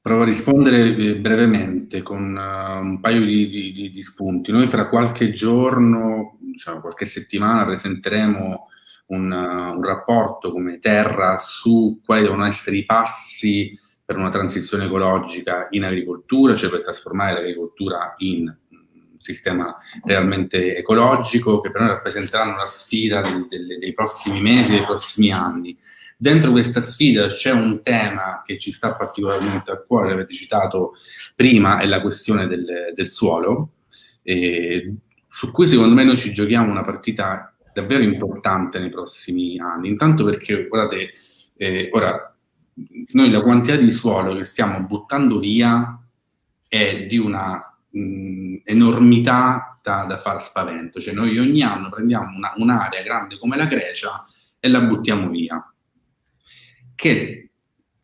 Provo a rispondere eh, brevemente con uh, un paio di, di, di, spunti. Noi fra qualche giorno, diciamo qualche settimana, presenteremo un, uh, un, rapporto come Terra su quali devono essere i passi per una transizione ecologica in agricoltura, cioè per trasformare l'agricoltura in un sistema realmente ecologico, che per noi rappresenteranno la sfida del, del, dei prossimi mesi, dei prossimi anni. Dentro questa sfida c'è un tema che ci sta particolarmente a cuore, l'avete citato prima, è la questione del, del suolo, eh, su cui secondo me noi ci giochiamo una partita davvero importante nei prossimi anni. Intanto perché, guardate, eh, ora, noi la quantità di suolo che stiamo buttando via è di una mh, enormità da, da, far spavento. Cioè noi ogni anno prendiamo un'area grande come la Grecia e la buttiamo via che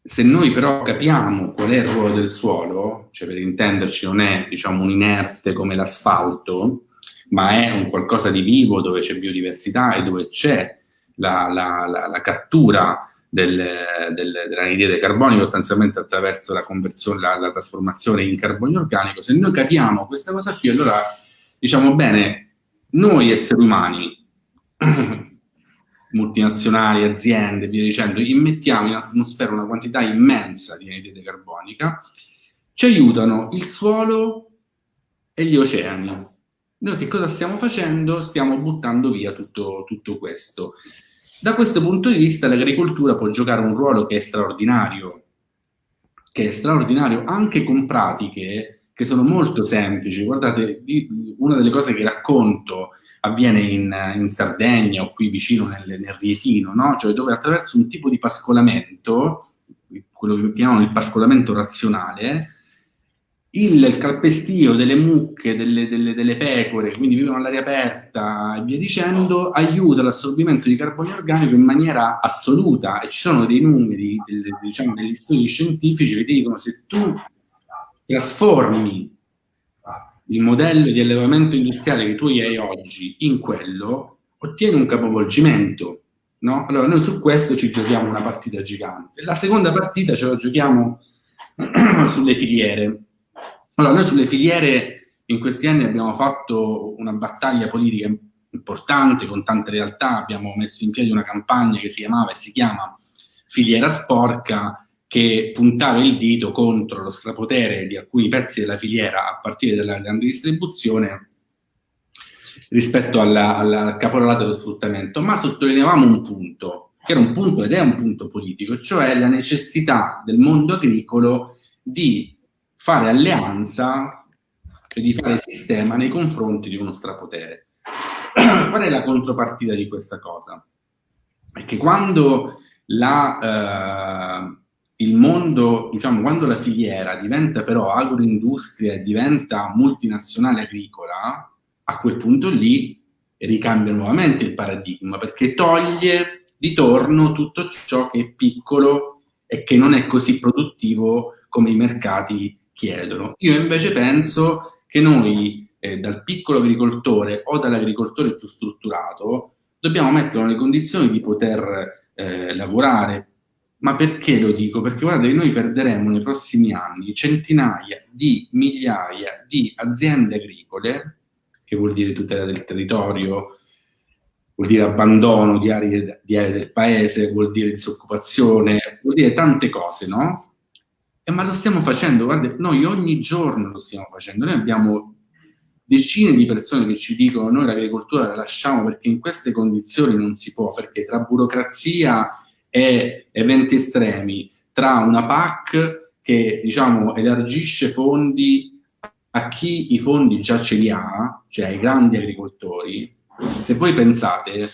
se noi però capiamo qual è il ruolo del suolo, cioè per intenderci non è diciamo, un inerte come l'asfalto, ma è un qualcosa di vivo dove c'è biodiversità e dove c'è la, la, la, la, cattura del, del, dell'anidride carbonico sostanzialmente attraverso la conversione, la, la, trasformazione in carbonio organico, se noi capiamo questa cosa qui, allora diciamo bene, noi esseri umani <clears throat> multinazionali, aziende, via dicendo, immettiamo in atmosfera una quantità immensa di anidride carbonica, ci aiutano il suolo e gli oceani. Noi che cosa stiamo facendo? Stiamo buttando via tutto, tutto questo. Da questo punto di vista l'agricoltura può giocare un ruolo che è straordinario, che è straordinario anche con pratiche che sono molto semplici. Guardate, una delle cose che racconto avviene in, in Sardegna o qui vicino nel, nel Rietino, no? cioè dove attraverso un tipo di pascolamento, quello che chiamano il pascolamento razionale, il calpestio delle mucche, delle, delle, delle pecore, quindi vivono all'aria aperta e via dicendo, aiuta l'assorbimento di carbonio organico in maniera assoluta e ci sono dei numeri, delle, diciamo, degli studi scientifici che dicono se tu trasformi il modello di allevamento industriale che tu hai oggi in quello, ottieni un capovolgimento. No? Allora noi su questo ci giochiamo una partita gigante. La seconda partita ce la giochiamo <clears throat> sulle filiere allora, noi sulle filiere in questi anni abbiamo fatto una battaglia politica importante con tante realtà, abbiamo messo in piedi una campagna che si chiamava e si chiama Filiera Sporca, che puntava il dito contro lo strapotere di alcuni pezzi della filiera a partire dalla grande distribuzione rispetto alla, al caporalato dello sfruttamento, ma sottolineavamo un punto, che era un punto ed è un punto politico, cioè la necessità del mondo agricolo di fare alleanza e di fare sistema nei confronti di uno strapotere. <clears throat> Qual è la contropartita di questa cosa? È che quando la, eh, il mondo, diciamo, quando la filiera diventa però agroindustria e diventa multinazionale agricola, a quel punto lì ricambia nuovamente il paradigma, perché toglie di torno tutto ciò che è piccolo e che non è così produttivo come i mercati chiedono. Io invece penso che noi eh, dal piccolo agricoltore o dall'agricoltore più strutturato dobbiamo metterlo nelle condizioni di poter eh, lavorare. Ma perché lo dico? Perché guardate noi perderemo nei prossimi anni centinaia di migliaia di aziende agricole, che vuol dire tutela del territorio, vuol dire abbandono di aree, di aree del paese, vuol dire disoccupazione, vuol dire tante cose, no? Eh, ma lo stiamo facendo, guarda, noi ogni giorno lo stiamo facendo, noi abbiamo decine di persone che ci dicono noi l'agricoltura la lasciamo perché in queste condizioni non si può, perché tra burocrazia e eventi estremi, tra una PAC che diciamo elargisce fondi a chi i fondi già ce li ha, cioè ai grandi agricoltori, se voi pensate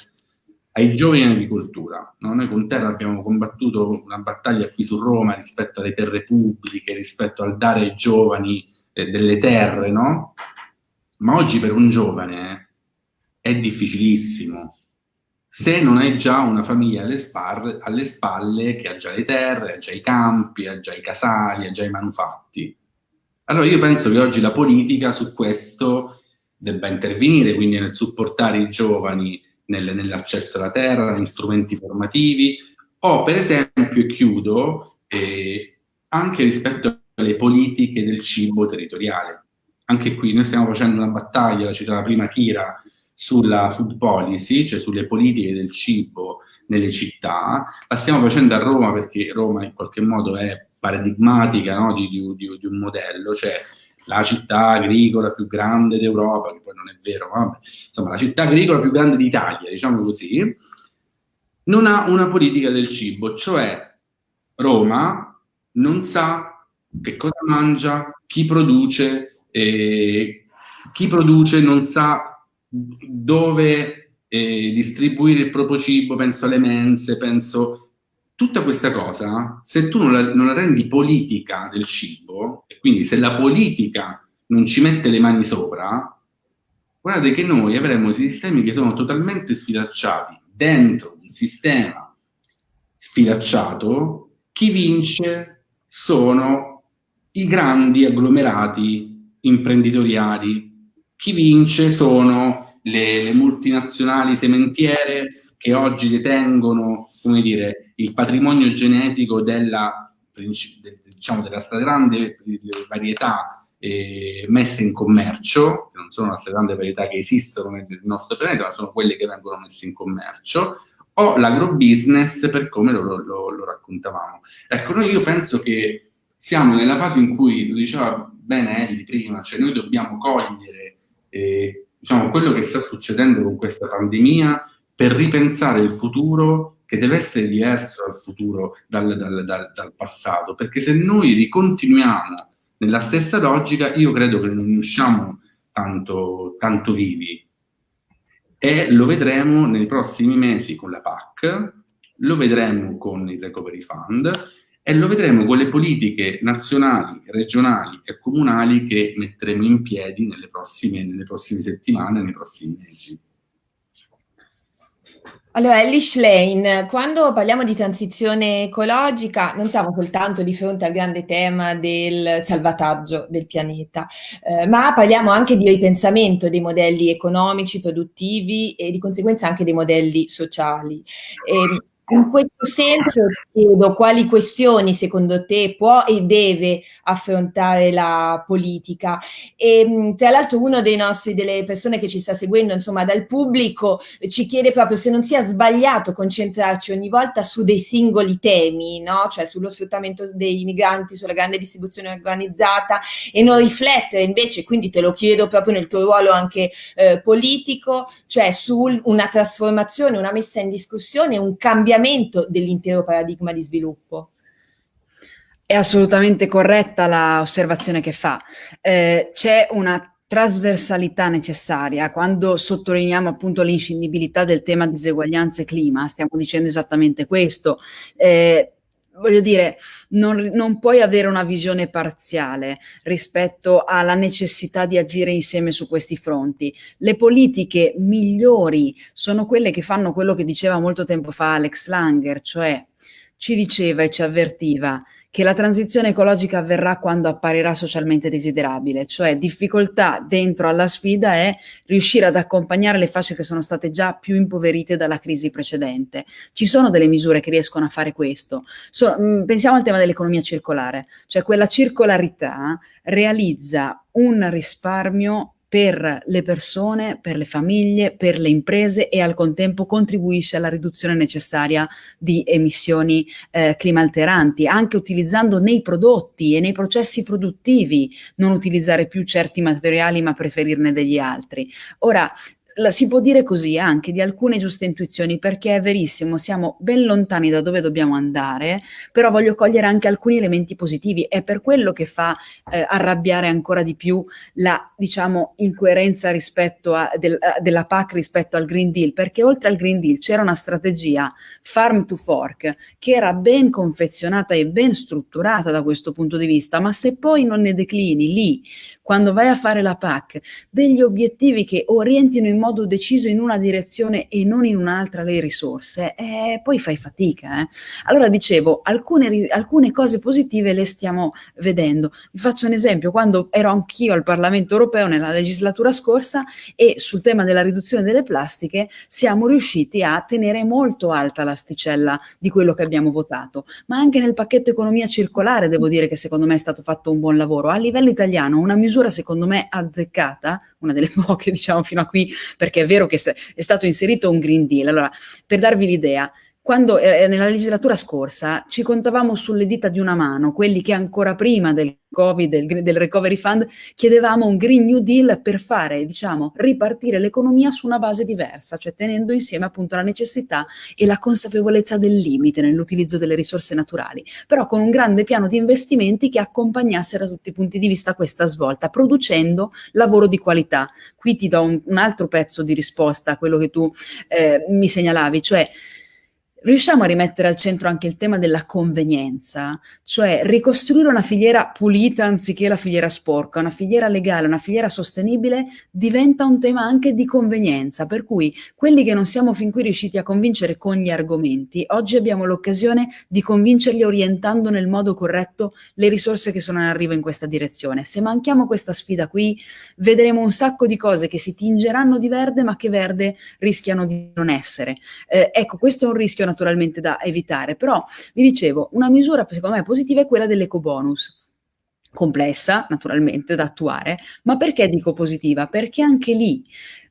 ai giovani in agricoltura. No? Noi con Terra abbiamo combattuto una battaglia qui su Roma rispetto alle terre pubbliche, rispetto al dare ai giovani eh, delle terre, no? Ma oggi per un giovane è difficilissimo. Se non hai già una famiglia alle, alle spalle che ha già le terre, ha già i campi, ha già i casali, ha già i manufatti. Allora io penso che oggi la politica su questo debba intervenire, quindi nel supportare i giovani nel, nell'accesso alla terra, negli strumenti formativi, o per esempio, e chiudo, eh, anche rispetto alle politiche del cibo territoriale. Anche qui noi stiamo facendo una battaglia, la citava prima Kira, sulla food policy, cioè sulle politiche del cibo nelle città, la stiamo facendo a Roma perché Roma in qualche modo è paradigmatica no? di, di, di, di un modello, cioè la città agricola più grande d'Europa, che poi non è vero, ma insomma la città agricola più grande d'Italia, diciamo così, non ha una politica del cibo, cioè Roma non sa che cosa mangia, chi produce, eh, chi produce non sa dove eh, distribuire il proprio cibo, penso alle mense, penso tutta questa cosa, se tu non la, non la, rendi politica del cibo, e quindi se la politica non ci mette le mani sopra, guardate che noi avremo sistemi che sono totalmente sfilacciati dentro un sistema sfilacciato, chi vince sono i grandi agglomerati imprenditoriali, chi vince sono le, le multinazionali sementiere che oggi detengono, dire, il patrimonio genetico della, diciamo, della stragrande varietà eh, messe in commercio, che non sono la stragrande varietà che esistono nel nostro pianeta, ma sono quelle che vengono messe in commercio, o l'agrobusiness per come lo, lo, lo, raccontavamo. Ecco, noi io penso che siamo nella fase in cui, lo diceva bene Ellie prima, cioè noi dobbiamo cogliere eh, diciamo, quello che sta succedendo con questa pandemia per ripensare il futuro che deve essere diverso dal futuro, dal, dal, dal, dal passato, perché se noi ricontinuiamo nella stessa logica, io credo che non usciamo tanto, tanto vivi. E lo vedremo nei prossimi mesi con la PAC, lo vedremo con il Recovery Fund e lo vedremo con le politiche nazionali, regionali e comunali che metteremo in piedi nelle prossime, nelle prossime settimane, nei prossimi mesi. Allora, Elish Lane, quando parliamo di transizione ecologica non siamo soltanto di fronte al grande tema del salvataggio del pianeta, eh, ma parliamo anche di ripensamento dei modelli economici, produttivi e di conseguenza anche dei modelli sociali. E, ehm, in questo senso chiedo quali questioni secondo te può e deve affrontare la politica. E tra l'altro uno dei nostri, delle persone che ci sta seguendo, insomma dal pubblico, ci chiede proprio se non sia sbagliato concentrarci ogni volta su dei singoli temi, no? cioè sullo sfruttamento dei migranti, sulla grande distribuzione organizzata e non riflettere invece, quindi te lo chiedo proprio nel tuo ruolo anche eh, politico, cioè su una trasformazione, una messa in discussione, un cambiamento cambiamento dell'intero paradigma di sviluppo. È assolutamente corretta l'osservazione che fa. Eh, c'è una trasversalità necessaria. Quando sottolineiamo appunto l'inscindibilità del tema diseguaglianze e clima, stiamo dicendo esattamente questo. Eh, voglio dire, non, non, puoi avere una visione parziale rispetto alla necessità di agire insieme su questi fronti. Le politiche migliori sono quelle che fanno quello che diceva molto tempo fa Alex Langer, cioè ci diceva e ci avvertiva che la transizione ecologica avverrà quando apparirà socialmente desiderabile, cioè difficoltà dentro alla sfida è riuscire ad accompagnare le fasce che sono state già più impoverite dalla crisi precedente. Ci sono delle misure che riescono a fare questo. So, mm, pensiamo al tema dell'economia circolare, cioè quella circolarità realizza un risparmio per le persone, per le famiglie, per le imprese e al contempo contribuisce alla riduzione necessaria di emissioni eh, climalteranti, anche utilizzando nei prodotti e nei processi produttivi, non utilizzare più certi materiali ma preferirne degli altri. Ora, la si può dire così anche di alcune giuste intuizioni, perché è verissimo, siamo ben lontani da dove dobbiamo andare, però voglio cogliere anche alcuni elementi positivi. È per quello che fa eh, arrabbiare ancora di più la, diciamo, incoerenza rispetto a, del, della PAC rispetto al Green Deal, perché oltre al Green Deal c'era una strategia farm to fork che era ben confezionata e ben strutturata da questo punto di vista, ma se poi non ne declini lì, quando vai a fare la PAC, degli obiettivi che orientino in modo deciso in una direzione e non in un'altra le risorse, eh, poi fai fatica. Eh. Allora dicevo, alcune, alcune cose positive le stiamo vedendo. Vi faccio un esempio, quando ero anch'io al Parlamento europeo nella legislatura scorsa e sul tema della riduzione delle plastiche siamo riusciti a tenere molto alta l'asticella di quello che abbiamo votato, ma anche nel pacchetto economia circolare devo dire che secondo me è stato fatto un buon lavoro. A livello italiano una misura secondo me azzeccata, una delle <laughs> poche diciamo fino a qui perché è vero che è stato inserito un Green Deal. Allora, per darvi l'idea, quando eh, nella legislatura scorsa ci contavamo sulle dita di una mano quelli che ancora prima del Covid, del, del, Recovery Fund, chiedevamo un Green New Deal per fare, diciamo, ripartire l'economia su una base diversa, cioè tenendo insieme appunto la necessità e la consapevolezza del limite nell'utilizzo delle risorse naturali, però con un grande piano di investimenti che accompagnasse da tutti i punti di vista questa svolta, producendo lavoro di qualità. Qui ti do un, un altro pezzo di risposta a quello che tu eh, mi segnalavi, cioè riusciamo a rimettere al centro anche il tema della convenienza, cioè ricostruire una filiera pulita anziché la filiera sporca, una filiera legale, una filiera sostenibile diventa un tema anche di convenienza, per cui quelli che non siamo fin qui riusciti a convincere con gli argomenti, oggi abbiamo l'occasione di convincerli orientando nel modo corretto le risorse che sono in arrivo in questa direzione. Se manchiamo questa sfida qui, vedremo un sacco di cose che si tingeranno di verde ma che verde rischiano di non essere. Eh, ecco, questo è un rischio naturalmente da evitare, però vi dicevo, una misura secondo me positiva è quella dell'eco bonus complessa naturalmente da attuare, ma perché dico positiva? Perché anche lì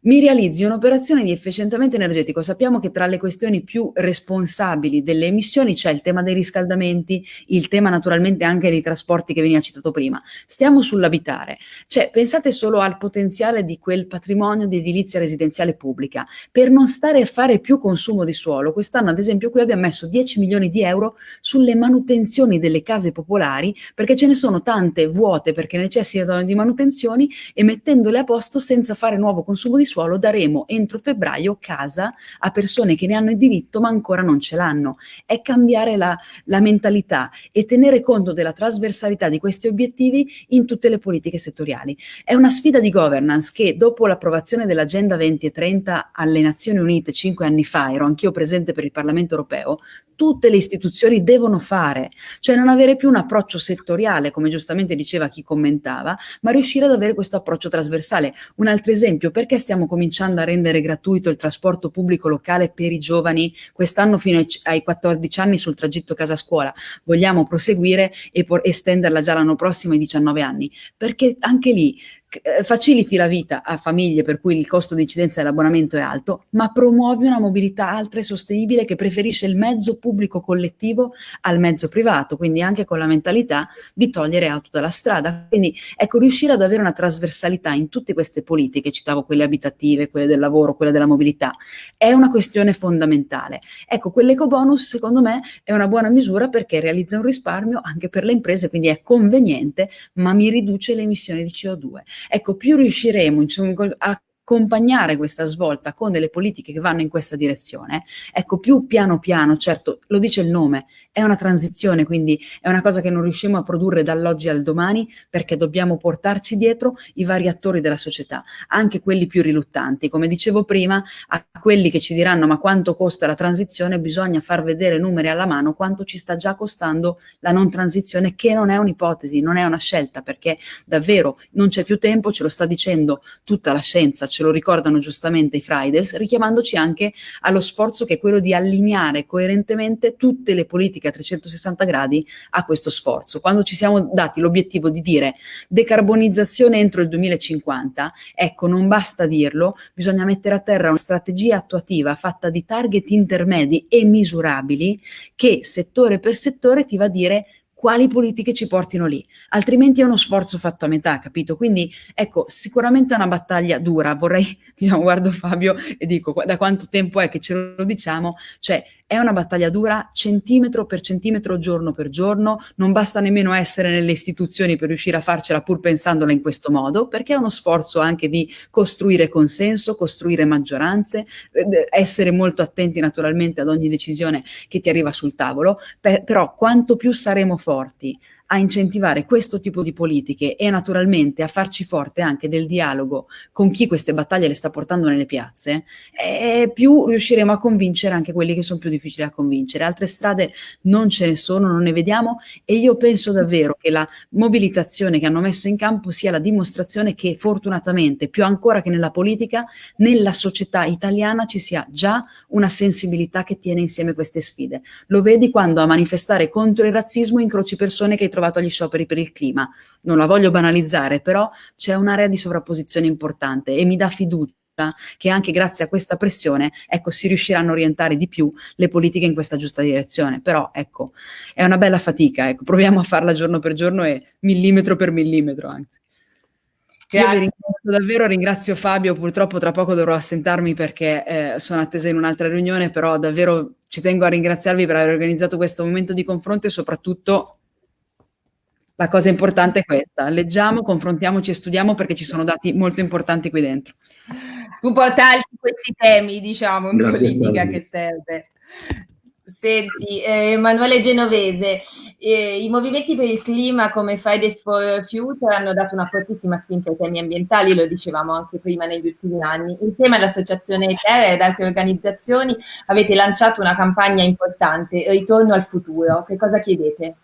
mi realizzi un'operazione di efficientamento energetico. Sappiamo che tra le questioni più responsabili delle emissioni c'è il tema dei riscaldamenti, il tema naturalmente anche dei trasporti che veniva citato prima. Stiamo sull'abitare. Cioè, pensate solo al potenziale di quel patrimonio di edilizia residenziale pubblica. Per non stare a fare più consumo di suolo, quest'anno ad esempio qui abbiamo messo 10 milioni di euro sulle manutenzioni delle case popolari perché ce ne sono tante vuote perché necessitano di manutenzioni e mettendole a posto senza fare nuovo consumo di suolo daremo entro febbraio casa a persone che ne hanno il diritto ma ancora non ce l'hanno. È cambiare la, la mentalità e tenere conto della trasversalità di questi obiettivi in tutte le politiche settoriali. È una sfida di governance che dopo l'approvazione dell'Agenda 2030 alle Nazioni Unite cinque anni fa, ero anch'io presente per il Parlamento europeo, tutte le istituzioni devono fare, cioè non avere più un approccio settoriale, come giustamente diceva chi commentava, ma riuscire ad avere questo approccio trasversale. Un altro esempio, perché stiamo cominciando a rendere gratuito il trasporto pubblico locale per i giovani quest'anno fino ai 14 anni sul tragitto casa-scuola? Vogliamo proseguire e estenderla già l'anno prossimo ai 19 anni, perché anche lì faciliti la vita a famiglie per cui il costo di incidenza dell'abbonamento è alto, ma promuovi una mobilità alta e sostenibile che preferisce il mezzo pubblico collettivo al mezzo privato, quindi anche con la mentalità di togliere auto dalla strada. Quindi ecco, riuscire ad avere una trasversalità in tutte queste politiche, citavo quelle abitative, quelle del lavoro, quelle della mobilità, è una questione fondamentale. Ecco, quell'eco bonus secondo me è una buona misura perché realizza un risparmio anche per le imprese, quindi è conveniente, ma mi riduce le emissioni di CO2. Ecco, più riusciremo a accompagnare questa svolta con delle politiche che vanno in questa direzione, ecco più piano piano, certo lo dice il nome, è una transizione, quindi è una cosa che non riusciamo a produrre dall'oggi al domani perché dobbiamo portarci dietro i vari attori della società, anche quelli più riluttanti. Come dicevo prima, a quelli che ci diranno ma quanto costa la transizione, bisogna far vedere numeri alla mano quanto ci sta già costando la non transizione, che non è un'ipotesi, non è una scelta, perché davvero non c'è più tempo, ce lo sta dicendo tutta la scienza, ce lo ricordano giustamente i Fridays, richiamandoci anche allo sforzo che è quello di allineare coerentemente tutte le politiche a 360 gradi a questo sforzo. Quando ci siamo dati l'obiettivo di dire decarbonizzazione entro il 2050, ecco, non basta dirlo, bisogna mettere a terra una strategia attuativa fatta di target intermedi e misurabili che settore per settore ti va a dire quali politiche ci portino lì, altrimenti è uno sforzo fatto a metà, capito? Quindi ecco, sicuramente è una battaglia dura, vorrei, <laughs> diciamo, guardo Fabio e dico, da quanto tempo è che ce lo diciamo, cioè è una battaglia dura centimetro per centimetro, giorno per giorno, non basta nemmeno essere nelle istituzioni per riuscire a farcela pur pensandola in questo modo, perché è uno sforzo anche di costruire consenso, costruire maggioranze, essere molto attenti naturalmente ad ogni decisione che ti arriva sul tavolo, per, però quanto più saremo forti a incentivare questo tipo di politiche e naturalmente a farci forte anche del dialogo con chi queste battaglie le sta portando nelle piazze, più riusciremo a convincere anche quelli che sono più difficili da convincere. Altre strade non ce ne sono, non ne vediamo e io penso davvero che la mobilitazione che hanno messo in campo sia la dimostrazione che fortunatamente, più ancora che nella politica, nella società italiana ci sia già una sensibilità che tiene insieme queste sfide. Lo vedi quando a manifestare contro il razzismo incroci persone che trovato agli scioperi per il clima. Non la voglio banalizzare, però c'è un'area di sovrapposizione importante e mi dà fiducia che anche grazie a questa pressione ecco, si riusciranno a orientare di più le politiche in questa giusta direzione. Però ecco, è una bella fatica, ecco, proviamo a farla giorno per giorno e millimetro per millimetro anzi. Io vi ringrazio davvero, ringrazio Fabio, purtroppo tra poco dovrò assentarmi perché eh, sono attesa in un'altra riunione, però davvero ci tengo a ringraziarvi per aver organizzato questo momento di confronto e soprattutto la cosa importante è questa, leggiamo, confrontiamoci e studiamo perché ci sono dati molto importanti qui dentro. Tu portarci questi temi, diciamo, in Grazie politica che serve. Senti, eh, Emanuele Genovese, eh, i movimenti per il clima come Fridays for Future hanno dato una fortissima spinta ai temi ambientali, lo dicevamo anche prima negli ultimi anni. Insieme all'Associazione Terra ed altre organizzazioni avete lanciato una campagna importante, Ritorno al futuro. Che cosa chiedete?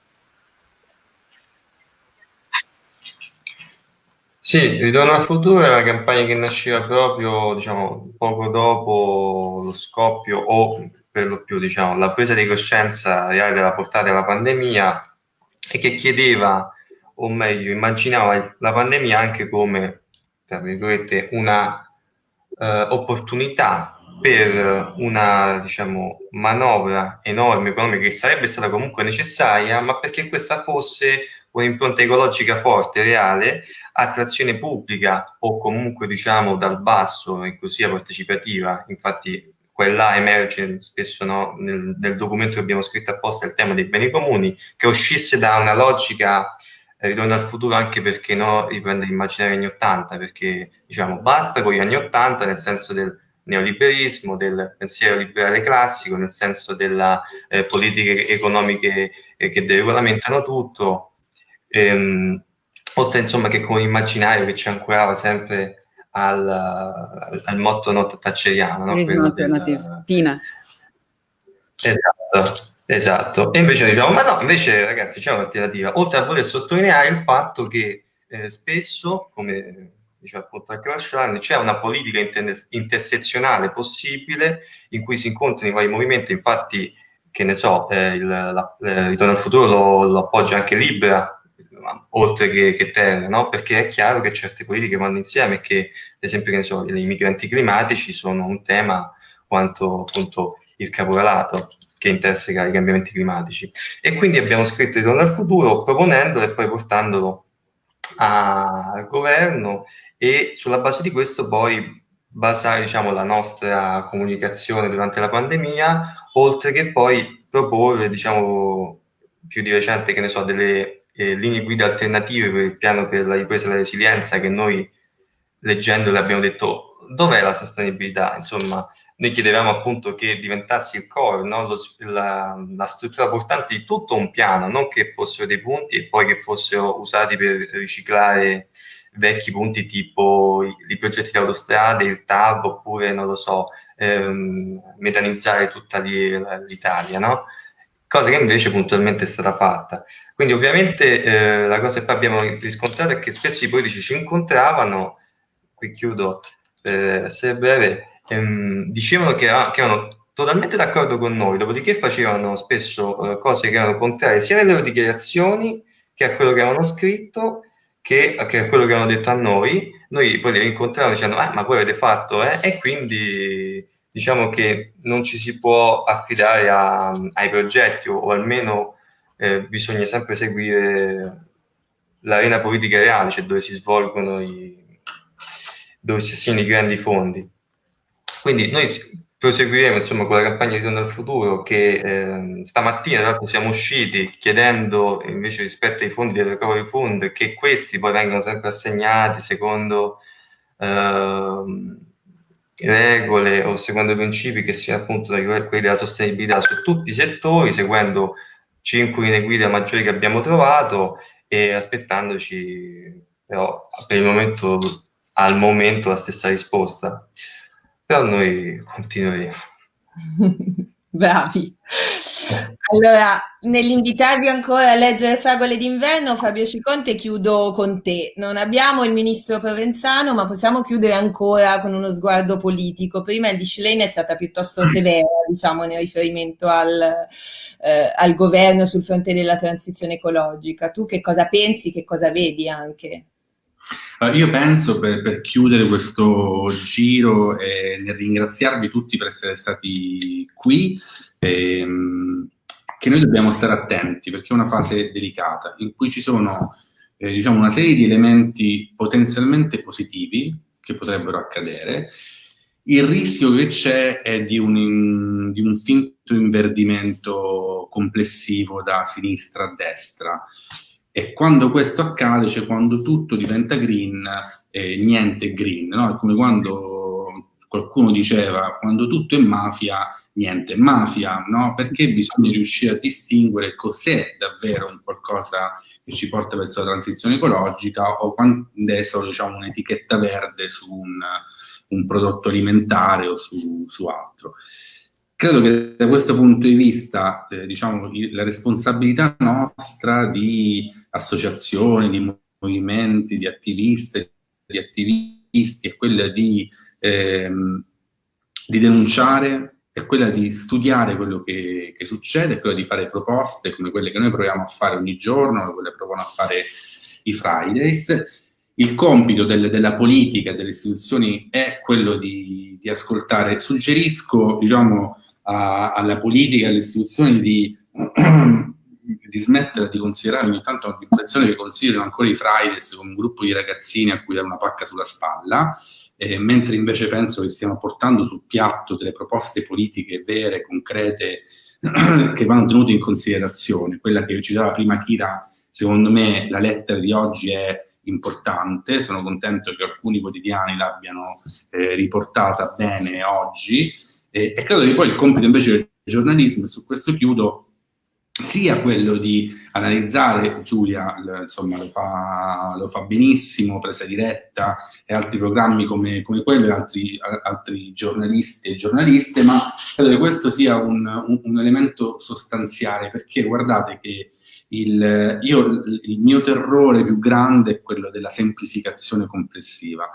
Sì, Ritorno al futuro è una campagna che nasceva proprio, diciamo, poco dopo lo scoppio o per lo più, diciamo, la presa di coscienza reale della portata della pandemia e che chiedeva, o meglio, immaginava la pandemia anche come, tra virgolette, una eh, opportunità per una diciamo, manovra enorme economica che sarebbe stata comunque necessaria, ma perché questa fosse un'impronta ecologica forte, reale, attrazione pubblica o comunque diciamo dal basso, inclusiva partecipativa. Infatti quella emerge spesso no, nel, nel, documento che abbiamo scritto apposta il tema dei beni comuni, che uscisse da una logica eh, ritorno al futuro anche perché no, riprende l'immaginario anni 80, perché diciamo basta con gli anni 80 nel senso del neoliberismo, del pensiero liberale classico, nel senso delle eh, politiche economiche eh, che deregolamentano tutto, ehm, oltre insomma che con l'immaginario che ci ancorava sempre al, al, al motto not thatcheriano. No? Del, Tina. Esatto, esatto. E invece diciamo, ma no, invece ragazzi c'è un'alternativa, oltre a voler sottolineare il fatto che eh, spesso, come diciamo appunto anche Lasciani, c'è una politica inter- intersezionale possibile in cui si incontrano i vari movimenti, infatti che ne so, eh, il, la, eh, Ritorno al futuro lo, lo, appoggia anche Libera, oltre che, che Terra, no? perché è chiaro che certe politiche vanno insieme che, ad esempio, che ne so, i migranti climatici sono un tema quanto appunto il caporalato che interseca i cambiamenti climatici. E quindi abbiamo scritto Ritorno al futuro proponendolo e poi portandolo al governo e sulla base di questo poi basare diciamo, la nostra comunicazione durante la pandemia, oltre che poi proporre diciamo, più di recente che ne so, delle eh, linee guida alternative per il piano per la ripresa e la resilienza che noi leggendole abbiamo detto dov'è la sostenibilità? Insomma, noi chiedevamo appunto che diventasse il core, no? Lo, la, la, struttura portante di tutto un piano, non che fossero dei punti e poi che fossero usati per riciclare vecchi punti tipo i, i progetti di autostrade, il TAV, oppure, non lo so, ehm, metanizzare tutta l'Italia, no? Cosa che invece puntualmente è stata fatta. Quindi ovviamente eh, la cosa che abbiamo riscontrato è che spesso i politici ci incontravano, qui chiudo per essere breve, ehm, dicevano che, che, erano totalmente d'accordo con noi, dopodiché facevano spesso eh, cose che erano contrarie sia nelle loro dichiarazioni che a quello che avevano scritto che, che a quello che avevano detto a noi. Noi poi li rincontravamo dicendo, ah, ma voi avete fatto, eh? E quindi diciamo che non ci si può affidare a, ai progetti o, o almeno eh, bisogna sempre seguire l'arena politica reale, cioè dove si svolgono i, dove si assegnano i grandi fondi. Quindi noi proseguiremo insomma con la campagna di Ritorno al Futuro che eh, stamattina tra l'altro siamo usciti chiedendo invece rispetto ai fondi del Recovery Fund che questi poi vengano sempre assegnati secondo eh, regole o secondo principi che siano appunto quelli della sostenibilità su tutti i settori, seguendo cinque linee guida maggiori che abbiamo trovato e aspettandoci però per il momento al momento la stessa risposta. Però noi continueremo <laughs> Bravi. Allora, nell'invitarvi ancora a leggere Fragole d'inverno, Fabio Ciconte, chiudo con te. Non abbiamo il ministro Provenzano, ma possiamo chiudere ancora con uno sguardo politico. Prima il Lane è stata piuttosto severa, diciamo, nel riferimento al, eh, al governo sul fronte della transizione ecologica. Tu che cosa pensi, che cosa vedi anche? Io penso, per, per, chiudere questo giro e nel ringraziarvi tutti per essere stati qui, ehm, che noi dobbiamo stare attenti perché è una fase delicata in cui ci sono eh, diciamo una serie di elementi potenzialmente positivi che potrebbero accadere. Il rischio che c'è è di un, in, di un finto inverdimento complessivo da sinistra a destra e quando questo accade, cioè quando tutto diventa green, eh, niente green, no? È come quando qualcuno diceva, quando tutto è mafia, niente è mafia, no? Perché bisogna riuscire a distinguere cos'è davvero un qualcosa che ci porta verso la transizione ecologica o quando è solo diciamo, un'etichetta verde su un, un, prodotto alimentare o su, su altro. Credo che da questo punto di vista, eh, diciamo, la responsabilità nostra di associazioni, di movimenti, di attivisti, di attivisti è quella di, ehm, di denunciare, è quella di studiare quello che, che, succede, è quella di fare proposte come quelle che noi proviamo a fare ogni giorno, quelle che provano a fare i Fridays, il compito del, della politica e delle istituzioni è quello di, di ascoltare. Suggerisco diciamo, a, alla politica e alle istituzioni di, <clears throat> di smettere di considerare ogni tanto un'organizzazione che considerano ancora i Fridays come un gruppo di ragazzini a cui dare una pacca sulla spalla, eh, mentre invece penso che stiamo portando sul piatto delle proposte politiche vere, concrete, <clears throat> che vanno tenute in considerazione. Quella che citava prima Kira, secondo me la lettera di oggi è importante, sono contento che alcuni quotidiani l'abbiano eh, riportata bene oggi e, e credo che poi il compito invece del giornalismo, e su questo chiudo, sia quello di analizzare, Giulia insomma, lo, fa, lo fa benissimo, presa diretta e altri programmi come, come quello e altri, altri, giornalisti e giornaliste, ma credo che questo sia un, un, un elemento sostanziale perché guardate che il, io, il mio terrore più grande è quello della semplificazione complessiva,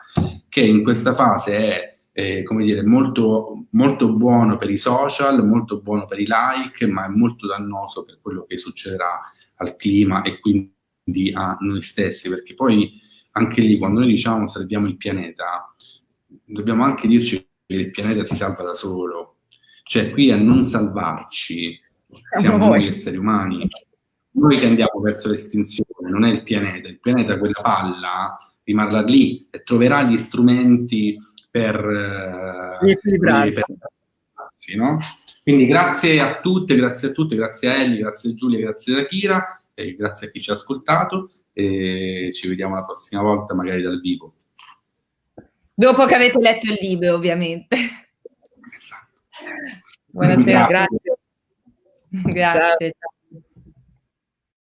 che in questa fase è eh, come dire, molto, molto buono per i social, molto buono per i like, ma è molto dannoso per quello che succederà al clima e quindi a noi stessi, perché poi anche lì quando noi diciamo salviamo il pianeta, dobbiamo anche dirci che il pianeta si salva da solo, cioè qui a non salvarci siamo noi esseri umani, noi che andiamo verso l'estinzione, non è il pianeta, il pianeta quella palla rimarrà lì e troverà gli strumenti per, eh, per no? Quindi grazie a tutte, grazie a tutte, grazie a Ellie, grazie a Giulia, grazie a Kira, e grazie a chi ci ha ascoltato e ci vediamo la prossima volta magari dal vivo. Dopo che avete letto il libro, ovviamente. Esatto. Buonasera, grazie. Grazie. grazie. Ciao.